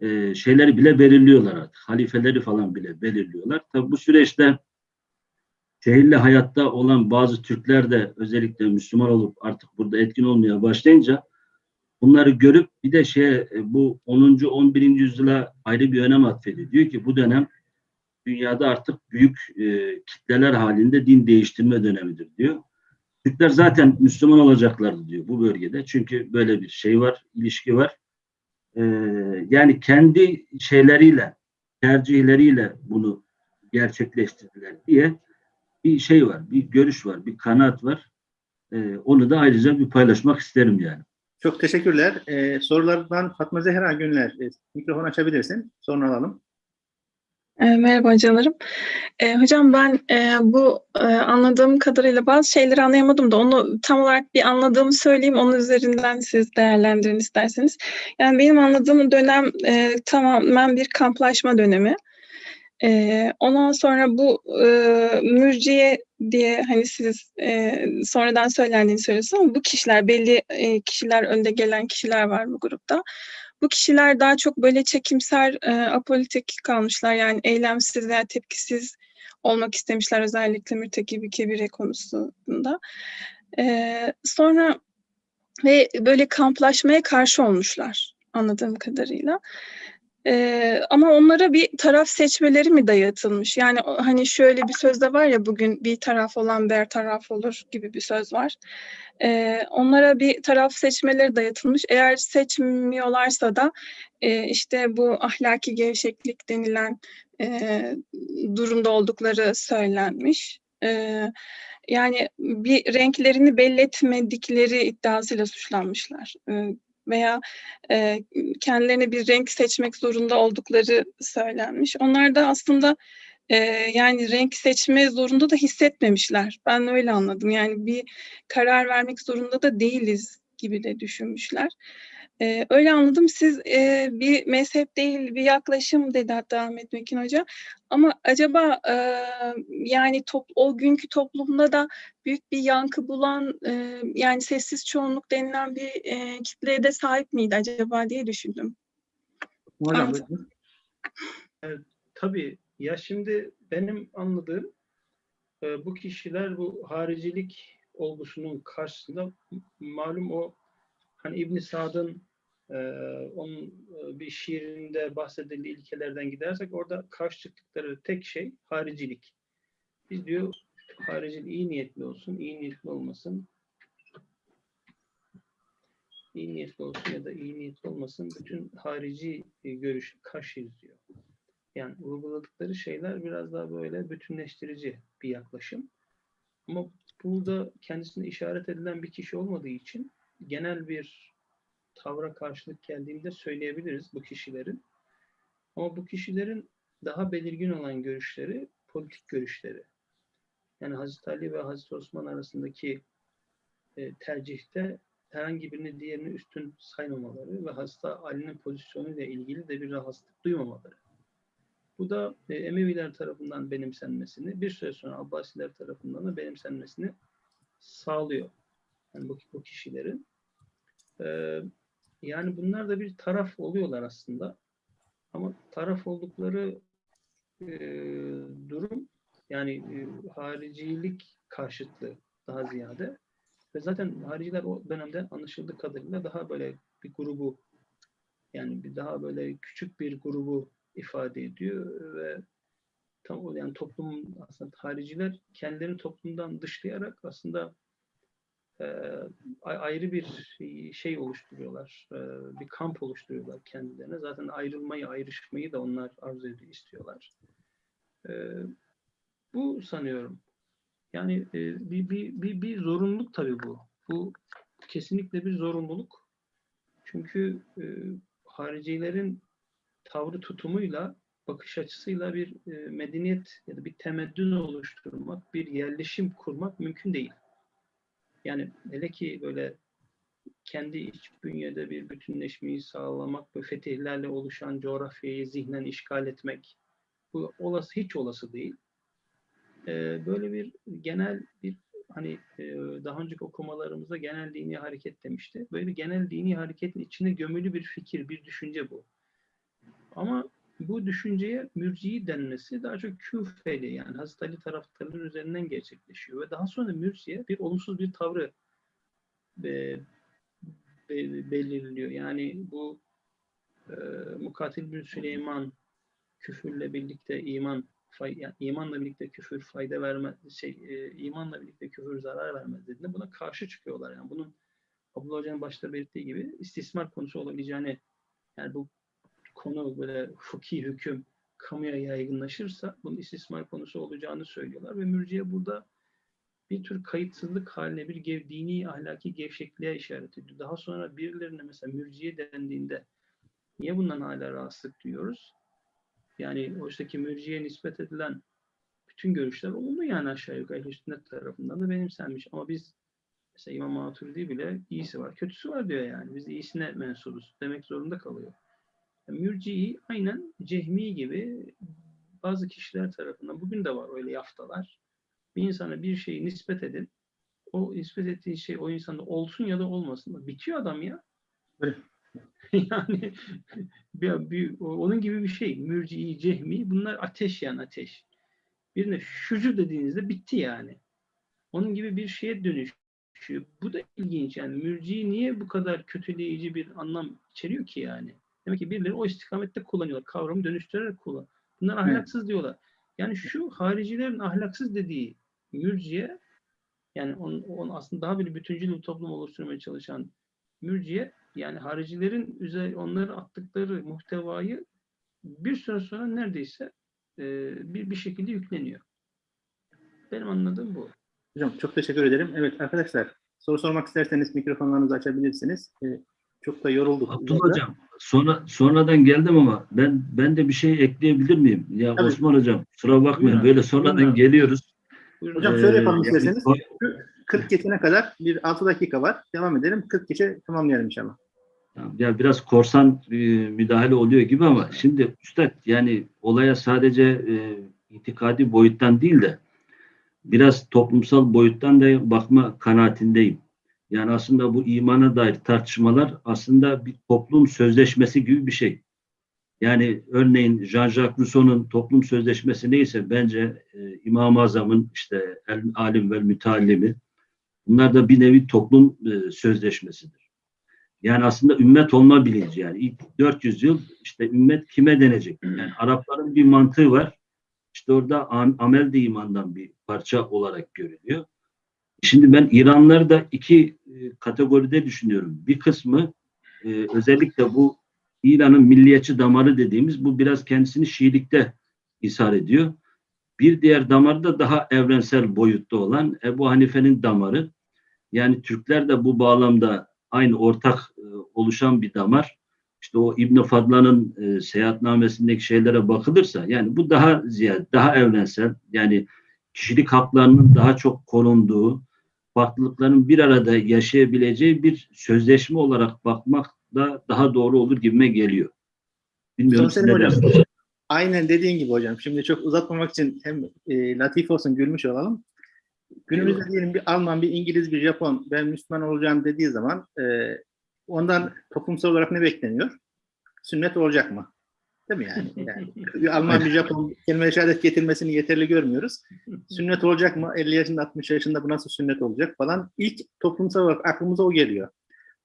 S4: e, şeyleri bile belirliyorlar artık. Halifeleri falan bile belirliyorlar. Tabi bu süreçte şehirli hayatta olan bazı Türkler de özellikle Müslüman olup artık burada etkin olmaya başlayınca bunları görüp bir de şey e, bu 10. 11. yüzyıla ayrı bir önem atfediyor. Diyor ki bu dönem dünyada artık büyük e, kitleler halinde din değiştirme dönemidir diyor. Türkler zaten Müslüman olacaklardı diyor bu bölgede. Çünkü böyle bir şey var, ilişki var. Ee, yani kendi şeyleriyle, tercihleriyle bunu gerçekleştirdiler diye bir şey var, bir görüş var, bir kanaat var. Ee, onu da ayrıca bir paylaşmak isterim yani.
S1: Çok teşekkürler. Ee, sorulardan Fatma Zehra Günler. E, mikrofon açabilirsin. Sonra alalım.
S5: E, Merhaba hocalarım. E, hocam ben e, bu e, anladığım kadarıyla bazı şeyleri anlayamadım da onu tam olarak bir anladığımı söyleyeyim. Onun üzerinden siz değerlendirin isterseniz. Yani benim anladığım dönem e, tamamen bir kamplaşma dönemi. E, ondan sonra bu e, mürciye diye hani siz e, sonradan söylendiğini söylüyorsunuz ama bu kişiler belli e, kişiler önde gelen kişiler var bu grupta. Bu kişiler daha çok böyle çekimser, e, apolitik kalmışlar. Yani eylemsiz veya tepkisiz olmak istemişler özellikle mürtekibi kebire konusunda. E, sonra ve böyle kamplaşmaya karşı olmuşlar anladığım kadarıyla. E, ama onlara bir taraf seçmeleri mi dayatılmış? Yani hani şöyle bir söz de var ya bugün bir taraf olan ber taraf olur gibi bir söz var. Ee, onlara bir taraf seçmeleri dayatılmış. Eğer seçmiyorlarsa da e, işte bu ahlaki gevşeklik denilen e, durumda oldukları söylenmiş. E, yani bir renklerini belli etmedikleri iddiasıyla suçlanmışlar. E, veya e, kendilerine bir renk seçmek zorunda oldukları söylenmiş. Onlar da aslında e, yani renk seçme zorunda da hissetmemişler. Ben öyle anladım. Yani bir karar vermek zorunda da değiliz gibi de düşünmüşler. Ee, öyle anladım. Siz e, bir mezhep değil bir yaklaşım dedi hatta Ahmet Mekin Hoca. Ama acaba e, yani top, o günkü toplumda da büyük bir yankı bulan e, yani sessiz çoğunluk denilen bir e, kitleye de sahip miydi acaba diye düşündüm. Anladım.
S1: buyurun.
S2: Tabii ya şimdi benim anladığım e, bu kişiler bu haricilik olgusunun karşısında malum o hani İbn Sad'ın e, onun e, bir şiirinde bahsedildiği ilkelerden gidersek orada karşı çıktıkları tek şey haricilik. Biz diyor haricilik iyi niyetli olsun, iyi niyetli olmasın. İyi niyetli olsun ya da iyi niyetli olmasın bütün harici e, görüşü karşıyız diyor. Yani uyguladıkları şeyler biraz daha böyle bütünleştirici bir yaklaşım. Ama burada kendisine işaret edilen bir kişi olmadığı için genel bir tavra karşılık geldiğinde söyleyebiliriz bu kişilerin. Ama bu kişilerin daha belirgin olan görüşleri politik görüşleri. Yani Hazreti Ali ve Hazreti Osman arasındaki e, tercihte herhangi birini diğerini üstün saymamaları ve Hazreti Ali'nin pozisyonuyla ilgili de bir rahatsızlık duymamaları. Bu da e, Emeviler tarafından benimsenmesini, bir süre sonra Abbasiler tarafından da benimsenmesini sağlıyor. Yani bu, bu kişilerin. Ee, yani bunlar da bir taraf oluyorlar aslında. Ama taraf oldukları e, durum yani e, haricilik karşıtlığı daha ziyade. Ve zaten hariciler o dönemde anlaşıldığı kadarıyla daha böyle bir grubu yani bir daha böyle küçük bir grubu ifade ediyor ve tam o yani toplum aslında hariciler kendilerini toplumdan dışlayarak aslında e, a- ayrı bir şey oluşturuyorlar. e, bir kamp oluşturuyorlar kendilerine. Zaten ayrılmayı, ayrışmayı da onlar arzu ediyor, istiyorlar. E, bu sanıyorum. Yani e, bir, bir, bir, bir zorunluluk tabii bu. Bu kesinlikle bir zorunluluk. Çünkü e, haricilerin tavrı tutumuyla, bakış açısıyla bir e, medeniyet ya da bir temeddün oluşturmak, bir yerleşim kurmak mümkün değil. Yani hele ki böyle kendi iç bünyede bir bütünleşmeyi sağlamak ve fetihlerle oluşan coğrafyayı zihnen işgal etmek bu olası hiç olası değil. Ee, böyle bir genel bir hani e, daha önceki okumalarımızda genel dini hareket demişti. Böyle bir genel dini hareketin içine gömülü bir fikir, bir düşünce bu. Ama bu düşünceye mürciyi denmesi daha çok küfeli yani Hazreti Ali taraftarları üzerinden gerçekleşiyor ve daha sonra mürciye bir olumsuz bir tavrı e, be- belirliyor. Yani bu e, Mukatil bin Süleyman küfürle birlikte iman fay, yani imanla birlikte küfür fayda vermez şey e, imanla birlikte küfür zarar vermez dediğinde buna karşı çıkıyorlar. Yani bunun Abdullah Hoca'nın başta belirttiği gibi istismar konusu olabileceğini yani bu konu böyle fıkhi hüküm kamuya yaygınlaşırsa bunun istismar konusu olacağını söylüyorlar ve mürciye burada bir tür kayıtsızlık haline bir gev, dini ahlaki gevşekliğe işaret ediyor. Daha sonra birilerine mesela mürciye dendiğinde niye bundan hala rahatsızlık duyuyoruz? Yani oysaki mürciye nispet edilen bütün görüşler olumlu yani aşağı yukarı ehl sünnet tarafından da benimsenmiş. Ama biz mesela İmam Maturidi bile iyisi var, kötüsü var diyor yani. Biz iyisine mensubuz demek zorunda kalıyor. Mürciyi aynen cehmi gibi bazı kişiler tarafından bugün de var öyle yaftalar. Bir insana bir şeyi nispet edin. O nispet ettiği şey o insanda olsun ya da olmasın. Bitiyor adam ya. Yani bir, bir, onun gibi bir şey. Mürci'i, cehmi bunlar ateş yani ateş. Birine şucu dediğinizde bitti yani. Onun gibi bir şeye dönüşüyor. Bu da ilginç yani. Mürci niye bu kadar kötüleyici bir anlam içeriyor ki yani? Demek ki birileri o istikamette kullanıyorlar. Kavramı dönüştürerek kullan. Bunlar ahlaksız diyorlar. Yani şu haricilerin ahlaksız dediği mürciye yani onun, onun aslında daha bir bütüncül bir toplum oluşturmaya çalışan mürciye yani haricilerin üzeri onları attıkları muhtevayı bir süre sonra neredeyse e, bir bir şekilde yükleniyor. Benim anladığım bu.
S1: Hocam çok teşekkür ederim. Evet arkadaşlar soru sormak isterseniz mikrofonlarınızı açabilirsiniz. Ee, çok da yorulduk.
S4: Abdullah Hocam sonra sonradan geldim ama ben ben de bir şey ekleyebilir miyim? Ya
S1: Tabii.
S4: Osman Hocam kusura bakmayın
S2: Buyurun.
S4: böyle sonradan
S2: Buyurun.
S4: geliyoruz.
S2: Buyurun.
S1: Hocam
S4: Ee,
S1: şöyle yapalım
S4: yani
S1: isterseniz.
S4: o-
S1: 40 geçene kadar bir 6 dakika var. Devam edelim. 40 geçe tamamlayalım inşallah.
S4: Ya biraz korsan e, müdahale oluyor gibi ama şimdi üstad yani olaya sadece e, itikadi boyuttan değil de biraz toplumsal boyuttan da bakma kanaatindeyim. Yani aslında bu imana dair tartışmalar aslında bir toplum sözleşmesi gibi bir şey. Yani örneğin Jean-Jacques Rousseau'nun toplum sözleşmesi neyse bence e, İmam-ı Azam'ın işte el alim ve müteallimi bunlar da bir nevi toplum e, sözleşmesidir. Yani aslında ümmet olma bilinci yani ilk 400 yıl işte ümmet kime denecek? Yani Arapların bir mantığı var. İşte orada am- amel de imandan bir parça olarak görülüyor. Şimdi ben İranlıları da iki e, kategoride düşünüyorum. Bir kısmı e, özellikle bu İran'ın milliyetçi damarı dediğimiz bu biraz kendisini Şiilikte ishar ediyor. Bir diğer damarı da daha evrensel boyutta olan Ebu Hanife'nin damarı. Yani Türkler de bu bağlamda aynı ortak e, oluşan bir damar. İşte o İbn Fadlan'ın e, seyahatnamesindeki şeylere bakılırsa yani bu daha ziyade daha evrensel yani kişilik haklarının daha çok korunduğu, farklılıkların bir arada yaşayabileceği bir sözleşme olarak bakmak da daha doğru olur gibime geliyor. Bilmiyorum siz ne dersiniz?
S1: Aynen dediğin gibi hocam. Şimdi çok uzatmamak için hem e, latif olsun gülmüş olalım. Günümüzde diyelim bir Alman, bir İngiliz, bir Japon ben Müslüman olacağım dediği zaman e, ondan toplumsal olarak ne bekleniyor? Sünnet olacak mı? Değil mi yani? yani Alman, bir Japon kelime-i şehadet getirmesini yeterli görmüyoruz. Sünnet olacak mı? 50 yaşında, 60 yaşında bu nasıl sünnet olacak falan. İlk toplumsal olarak aklımıza o geliyor.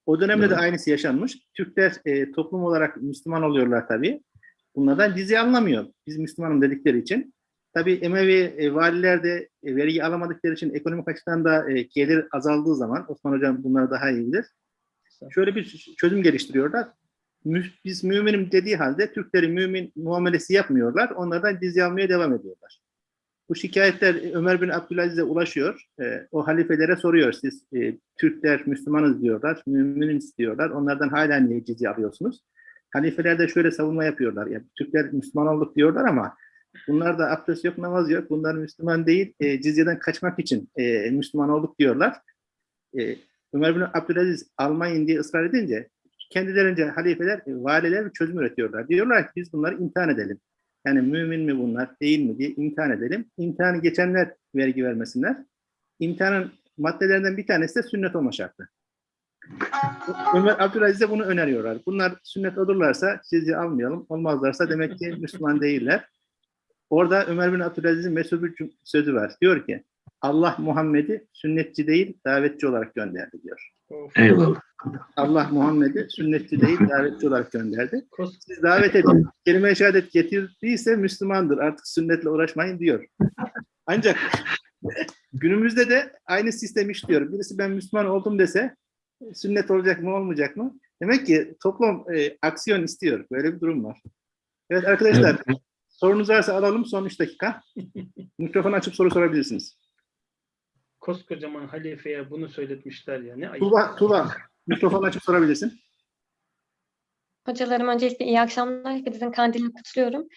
S1: O dönemde de
S4: Evet.
S1: aynısı yaşanmış. Türkler e, toplum olarak Müslüman oluyorlar tabii. Bunlardan cizye anlamıyor. Biz Müslümanım dedikleri için. Tabii Emevi e, valiler de e, vergi alamadıkları için ekonomik açıdan da e, gelir azaldığı zaman Osman Hocam bunları daha iyi bilir. Şöyle bir çözüm geliştiriyorlar. Biz müminim dediği halde Türkleri mümin muamelesi yapmıyorlar. Onlardan cizye almaya devam ediyorlar. Bu şikayetler Ömer bin Abdülaziz'e ulaşıyor. E, o halifelere soruyor. Siz e, Türkler Müslümanız diyorlar, müminiz diyorlar. Onlardan hala niye cizye alıyorsunuz? Halifeler de şöyle savunma yapıyorlar. Yani Türkler Müslüman olduk diyorlar ama bunlar da abdest yok, namaz yok. Bunlar Müslüman değil, e, cizyeden kaçmak için e, Müslüman olduk diyorlar. E, Ömer bin Abdülaziz almayın diye ısrar edince kendilerince halifeler, e, valiler bir çözüm üretiyorlar. Diyorlar ki biz bunları imtihan edelim. Yani mümin mi bunlar, değil mi diye imtihan edelim. İmtihanı geçenler vergi vermesinler. İmtihanın maddelerinden bir tanesi de sünnet olma şartı. Ömer Abdülaziz'e bunu öneriyorlar. Bunlar sünnet olurlarsa sizi almayalım. Olmazlarsa demek ki Müslüman değiller. Orada Ömer bin Abdülaziz'in meşhur bir sözü var. Diyor ki Allah Muhammed'i sünnetçi değil davetçi olarak gönderdi diyor.
S4: Eyvallah.
S1: Allah Muhammed'i sünnetçi değil davetçi olarak gönderdi. Siz davet edin. Kelime-i şehadet getirdiyse Müslümandır. Artık sünnetle uğraşmayın diyor. Ancak günümüzde de aynı sistem işliyor. Birisi ben Müslüman oldum dese sünnet olacak mı olmayacak mı? Demek ki toplum e, aksiyon istiyor. Böyle bir durum var. Evet arkadaşlar
S4: Evet.
S1: sorunuz varsa alalım son 3 dakika. Mikrofon açıp soru sorabilirsiniz.
S2: koskocaman halifeye bunu söyletmişler ya. Ne ayıp.
S1: Tuğba, Tuğba mikrofon açıp sorabilirsin.
S6: Hocalarım öncelikle iyi akşamlar. Hepinizin kandilini kutluyorum.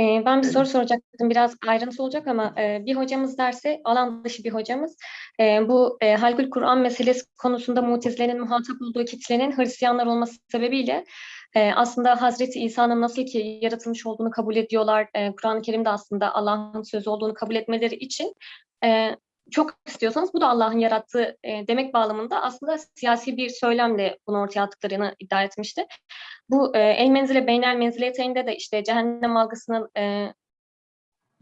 S6: Ee, ben bir soru soracaktım. Biraz ayrıntı olacak ama e, bir hocamız derse, alan dışı bir hocamız, e, bu e, Halkül Kur'an meselesi konusunda Mutezile'nin muhatap olduğu kitlenin Hristiyanlar olması sebebiyle e, aslında Hazreti İsa'nın nasıl ki yaratılmış olduğunu kabul ediyorlar. E, Kur'an-ı Kerim'de aslında Allah'ın sözü olduğunu kabul etmeleri için e, çok istiyorsanız bu da Allah'ın yarattığı e, demek bağlamında aslında siyasi bir söylemle bunu ortaya attıklarını iddia etmişti. Bu e, el menzile beynel menzileyeteyinde de işte cehennem algısının e,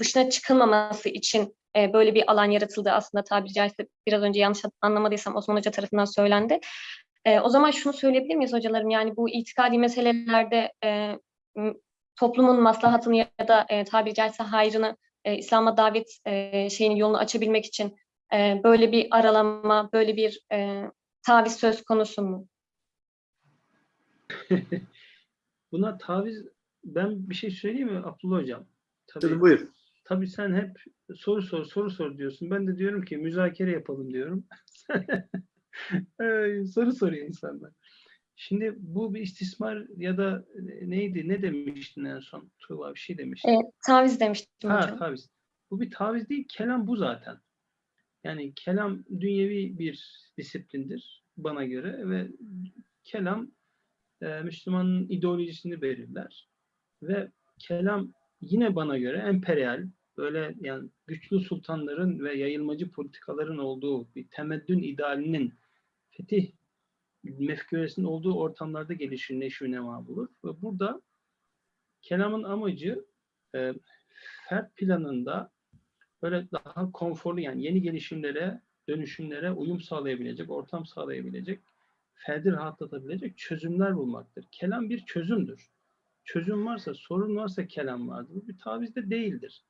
S6: dışına çıkılmaması için e, böyle bir alan yaratıldı aslında tabiri caizse biraz önce yanlış anlamadıysam Osman Hoca tarafından söylendi. E, o zaman şunu söyleyebilir miyiz hocalarım? Yani bu itikadi meselelerde e, toplumun maslahatını ya da e, tabiri caizse hayrını e, İslam'a davet e, şeyinin yolunu açabilmek için e, böyle bir aralama, böyle bir e, taviz söz konusu mu?
S2: Buna taviz ben bir şey söyleyeyim mi Abdullah hocam? Tabii,
S1: Tabii buyur.
S2: tabii sen hep soru sor soru sor diyorsun. Ben de diyorum ki müzakere yapalım diyorum. Soru soruyor insanlar. Şimdi bu bir istismar ya da e, neydi? Ne demiştin en son? Tuğba bir şey demiştin.
S6: E, taviz demiştim
S2: Ha
S6: hocam.
S2: taviz. Bu bir taviz değil, kelam bu zaten. Yani kelam dünyevi bir disiplindir bana göre ve kelam e, Müslümanın ideolojisini belirler. Ve kelam yine bana göre emperyal, böyle yani güçlü sultanların ve yayılmacı politikaların olduğu bir temeddün idealinin fetih mefkûresinin olduğu ortamlarda gelişir, neşvi nema bulur. Ve burada kelamın amacı e, fert planında böyle daha konforlu yani yeni gelişimlere, dönüşümlere uyum sağlayabilecek, ortam sağlayabilecek, ferdi rahatlatabilecek çözümler bulmaktır. Kelam bir çözümdür. Çözüm varsa, sorun varsa kelam vardır. Bu bir taviz de değildir.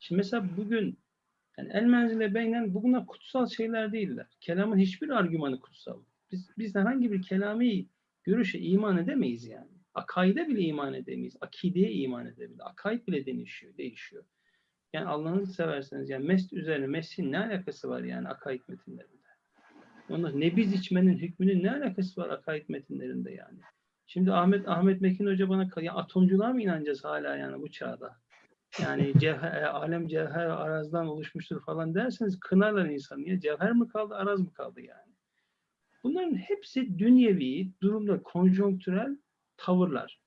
S2: Şimdi mesela bugün yani el menzile beynen bunlar kutsal şeyler değiller. Kelamın hiçbir argümanı kutsal. Biz, biz herhangi bir kelami görüşe iman edemeyiz yani. Akaide bile iman edemeyiz. Akideye iman edemeyiz. Akaid bile değişiyor. değişiyor. Yani Allah'ını severseniz yani mest üzerine mesin ne alakası var yani akaid metinlerinde? Ondan nebiz içmenin hükmünün ne alakası var akaid metinlerinde yani? Şimdi Ahmet Ahmet Mekin Hoca bana ya atomculuğa mı inanacağız hala yani bu çağda? Yani cevher, alem cevher arazdan oluşmuştur falan derseniz kınarlar insanı. Ya cevher mi kaldı, araz mı kaldı yani? Bunların hepsi dünyevi durumda konjonktürel tavırlar.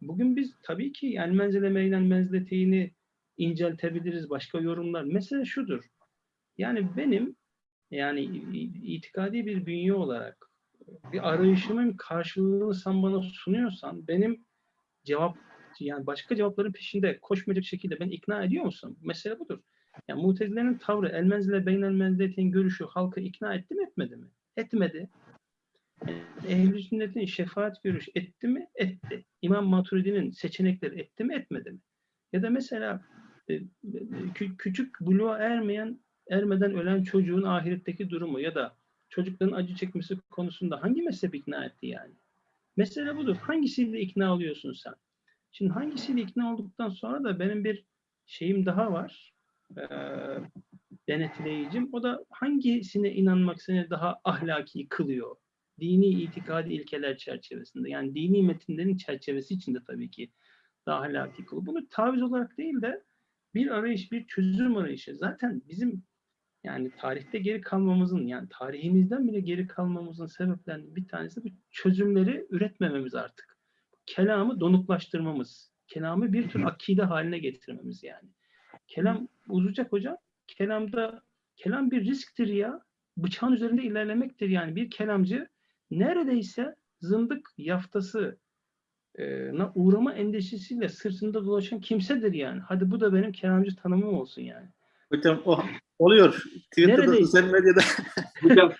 S2: Bugün biz tabii ki yani menzile meylen menzileteyini inceltebiliriz başka yorumlar. Mesele şudur. Yani benim yani itikadi bir bünye olarak bir arayışımın karşılığını sen bana sunuyorsan benim cevap yani başka cevapların peşinde koşmayacak şekilde ben ikna ediyor musun? Mesele budur. Yani mutezilerin tavrı el menzile beynel görüşü halkı ikna etti mi etmedi mi? Etmedi. Ehl-i sünnetin şefaat görüşü etti mi? Etti. İmam Maturidi'nin seçenekleri etti mi? Etmedi mi? Ya da mesela e, kü- küçük buluğa ermeyen, ermeden ölen çocuğun ahiretteki durumu ya da çocukların acı çekmesi konusunda hangi mezhep ikna etti yani? Mesele budur. Hangisiyle ikna oluyorsun sen? Şimdi hangisiyle ikna olduktan sonra da benim bir şeyim daha var. Ee, denetleyicim. O da hangisine inanmak seni daha ahlaki kılıyor? Dini itikadi ilkeler çerçevesinde. Yani dini metinlerin çerçevesi içinde tabii ki daha ahlaki kılıyor. Bunu taviz olarak değil de bir arayış, bir çözüm arayışı. Zaten bizim yani tarihte geri kalmamızın yani tarihimizden bile geri kalmamızın sebeplerinden bir tanesi bu çözümleri üretmememiz artık. Kelamı donuklaştırmamız. Kelamı bir tür akide haline getirmemiz yani. Kelam uzayacak hocam. Kelamda kelam bir risktir ya. Bıçağın üzerinde ilerlemektir yani. Bir kelamcı neredeyse zındık yaftası e, na uğrama endişesiyle sırtında dolaşan kimsedir yani. Hadi bu da benim kelamcı tanımım olsun yani.
S1: Hocam o oluyor. Twitter'da,
S2: Neredeyse.
S1: sosyal medyada.
S4: Hocam,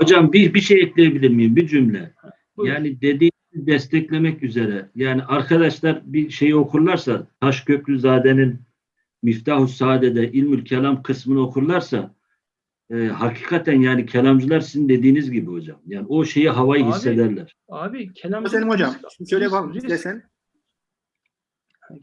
S4: hocam bir, bir şey ekleyebilir miyim? Bir cümle.
S2: Buyurun.
S4: Yani dediğinizi desteklemek üzere. Yani arkadaşlar bir şeyi okurlarsa Taşköprüzade'nin Miftahü Saade'de İlmül Kelam kısmını okurlarsa e, hakikaten yani kelamcılar sizin dediğiniz gibi hocam. Yani o şeyi havayı
S2: Abi,
S4: hissederler.
S2: Abi kelamcı
S1: Selim hocam. şöyle yapalım istersen.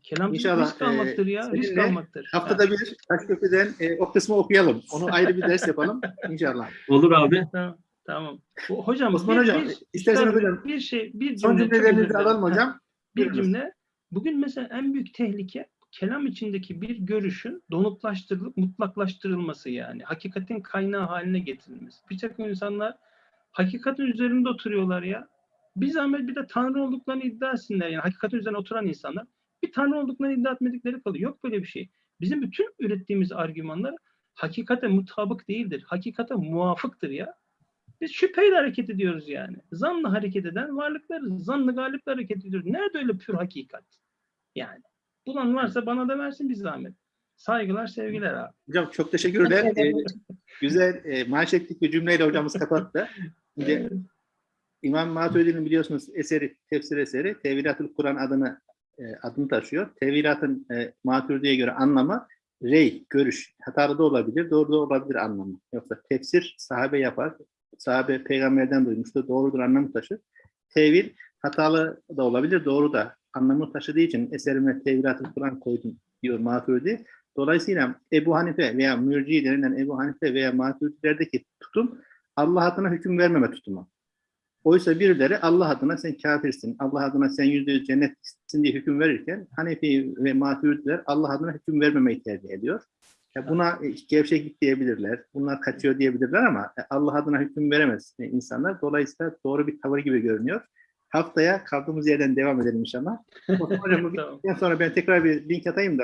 S2: Kelamcı
S1: İnşallah,
S2: risk almaktır ya.
S1: e,
S2: Risk almaktır.
S1: Haftada bir Taşköprü'den e, o kısmı okuyalım. Onu ayrı bir ders yapalım inşallah.
S4: Olur abi.
S2: Tamam. Tamam. Hocam
S1: Osman
S2: bir,
S1: hocam,
S2: bir,
S1: isterseniz
S2: bir-
S1: hocam,
S2: bir şey bir
S1: Son
S2: cümle özür
S1: cümlelerinizi alalım hocam.
S2: Bir cümle. Bugün mesela en büyük tehlike kelam içindeki bir görüşün donuklaştırılıp mutlaklaştırılması yani. Hakikatin kaynağı haline getirilmesi. Bir takım insanlar hakikatin üzerinde oturuyorlar ya. Bir zahmet bir de Tanrı olduklarını iddia etsinler yani. Hakikatin üzerine oturan insanlar bir Tanrı olduklarını iddia etmedikleri kalıyor. Yok böyle bir şey. Bizim bütün ürettiğimiz argümanlar hakikate mutabık değildir. Hakikate muvafıktır ya. Biz şüpheyle hareket ediyoruz yani. Zanla hareket eden varlıklarız. Zanlı galiple hareket ediyoruz. Nerede öyle pür hakikat? Yani. Bulan varsa bana da versin bir zahmet. Saygılar, sevgiler abi.
S1: Hocam çok teşekkürler. E, güzel e, manşetlik bir cümleyle hocamız kapattı. Şimdi
S2: Evet.
S1: İmam Maturidi'nin biliyorsunuz eseri, tefsir eseri Teviratül Kur'an adını e, adını taşıyor. Teviratın e, Maturidi'ye göre anlamı rey, görüş. Hatalı da olabilir, doğru da olabilir anlamı. Yoksa tefsir sahabe yapar. Sahabe peygamberden duymuştu, doğrudur anlamı taşır. Tevil hatalı da olabilir, doğru da anlamı taşıdığı için eserime Teviratül Kur'an koydum diyor Maturidi. Dolayısıyla Ebu Hanife veya Mürci denilen Ebu Hanife veya Maturidilerdeki tutum Allah adına hüküm vermeme tutumu. Oysa birileri Allah adına sen kafirsin, Allah adına sen yüzde yüz cennetsin diye hüküm verirken Hanefi ve Maturidiler Allah adına hüküm vermemeyi tercih ediyor. Ya buna e, gevşeklik diyebilirler, bunlar kaçıyor diyebilirler ama e, Allah adına hüküm veremez insanlar. Dolayısıyla doğru bir tavır gibi görünüyor. Haftaya kaldığımız yerden devam edelim inşallah. Osman Hocam bu
S2: Tamam.
S1: sonra ben tekrar bir link atayım da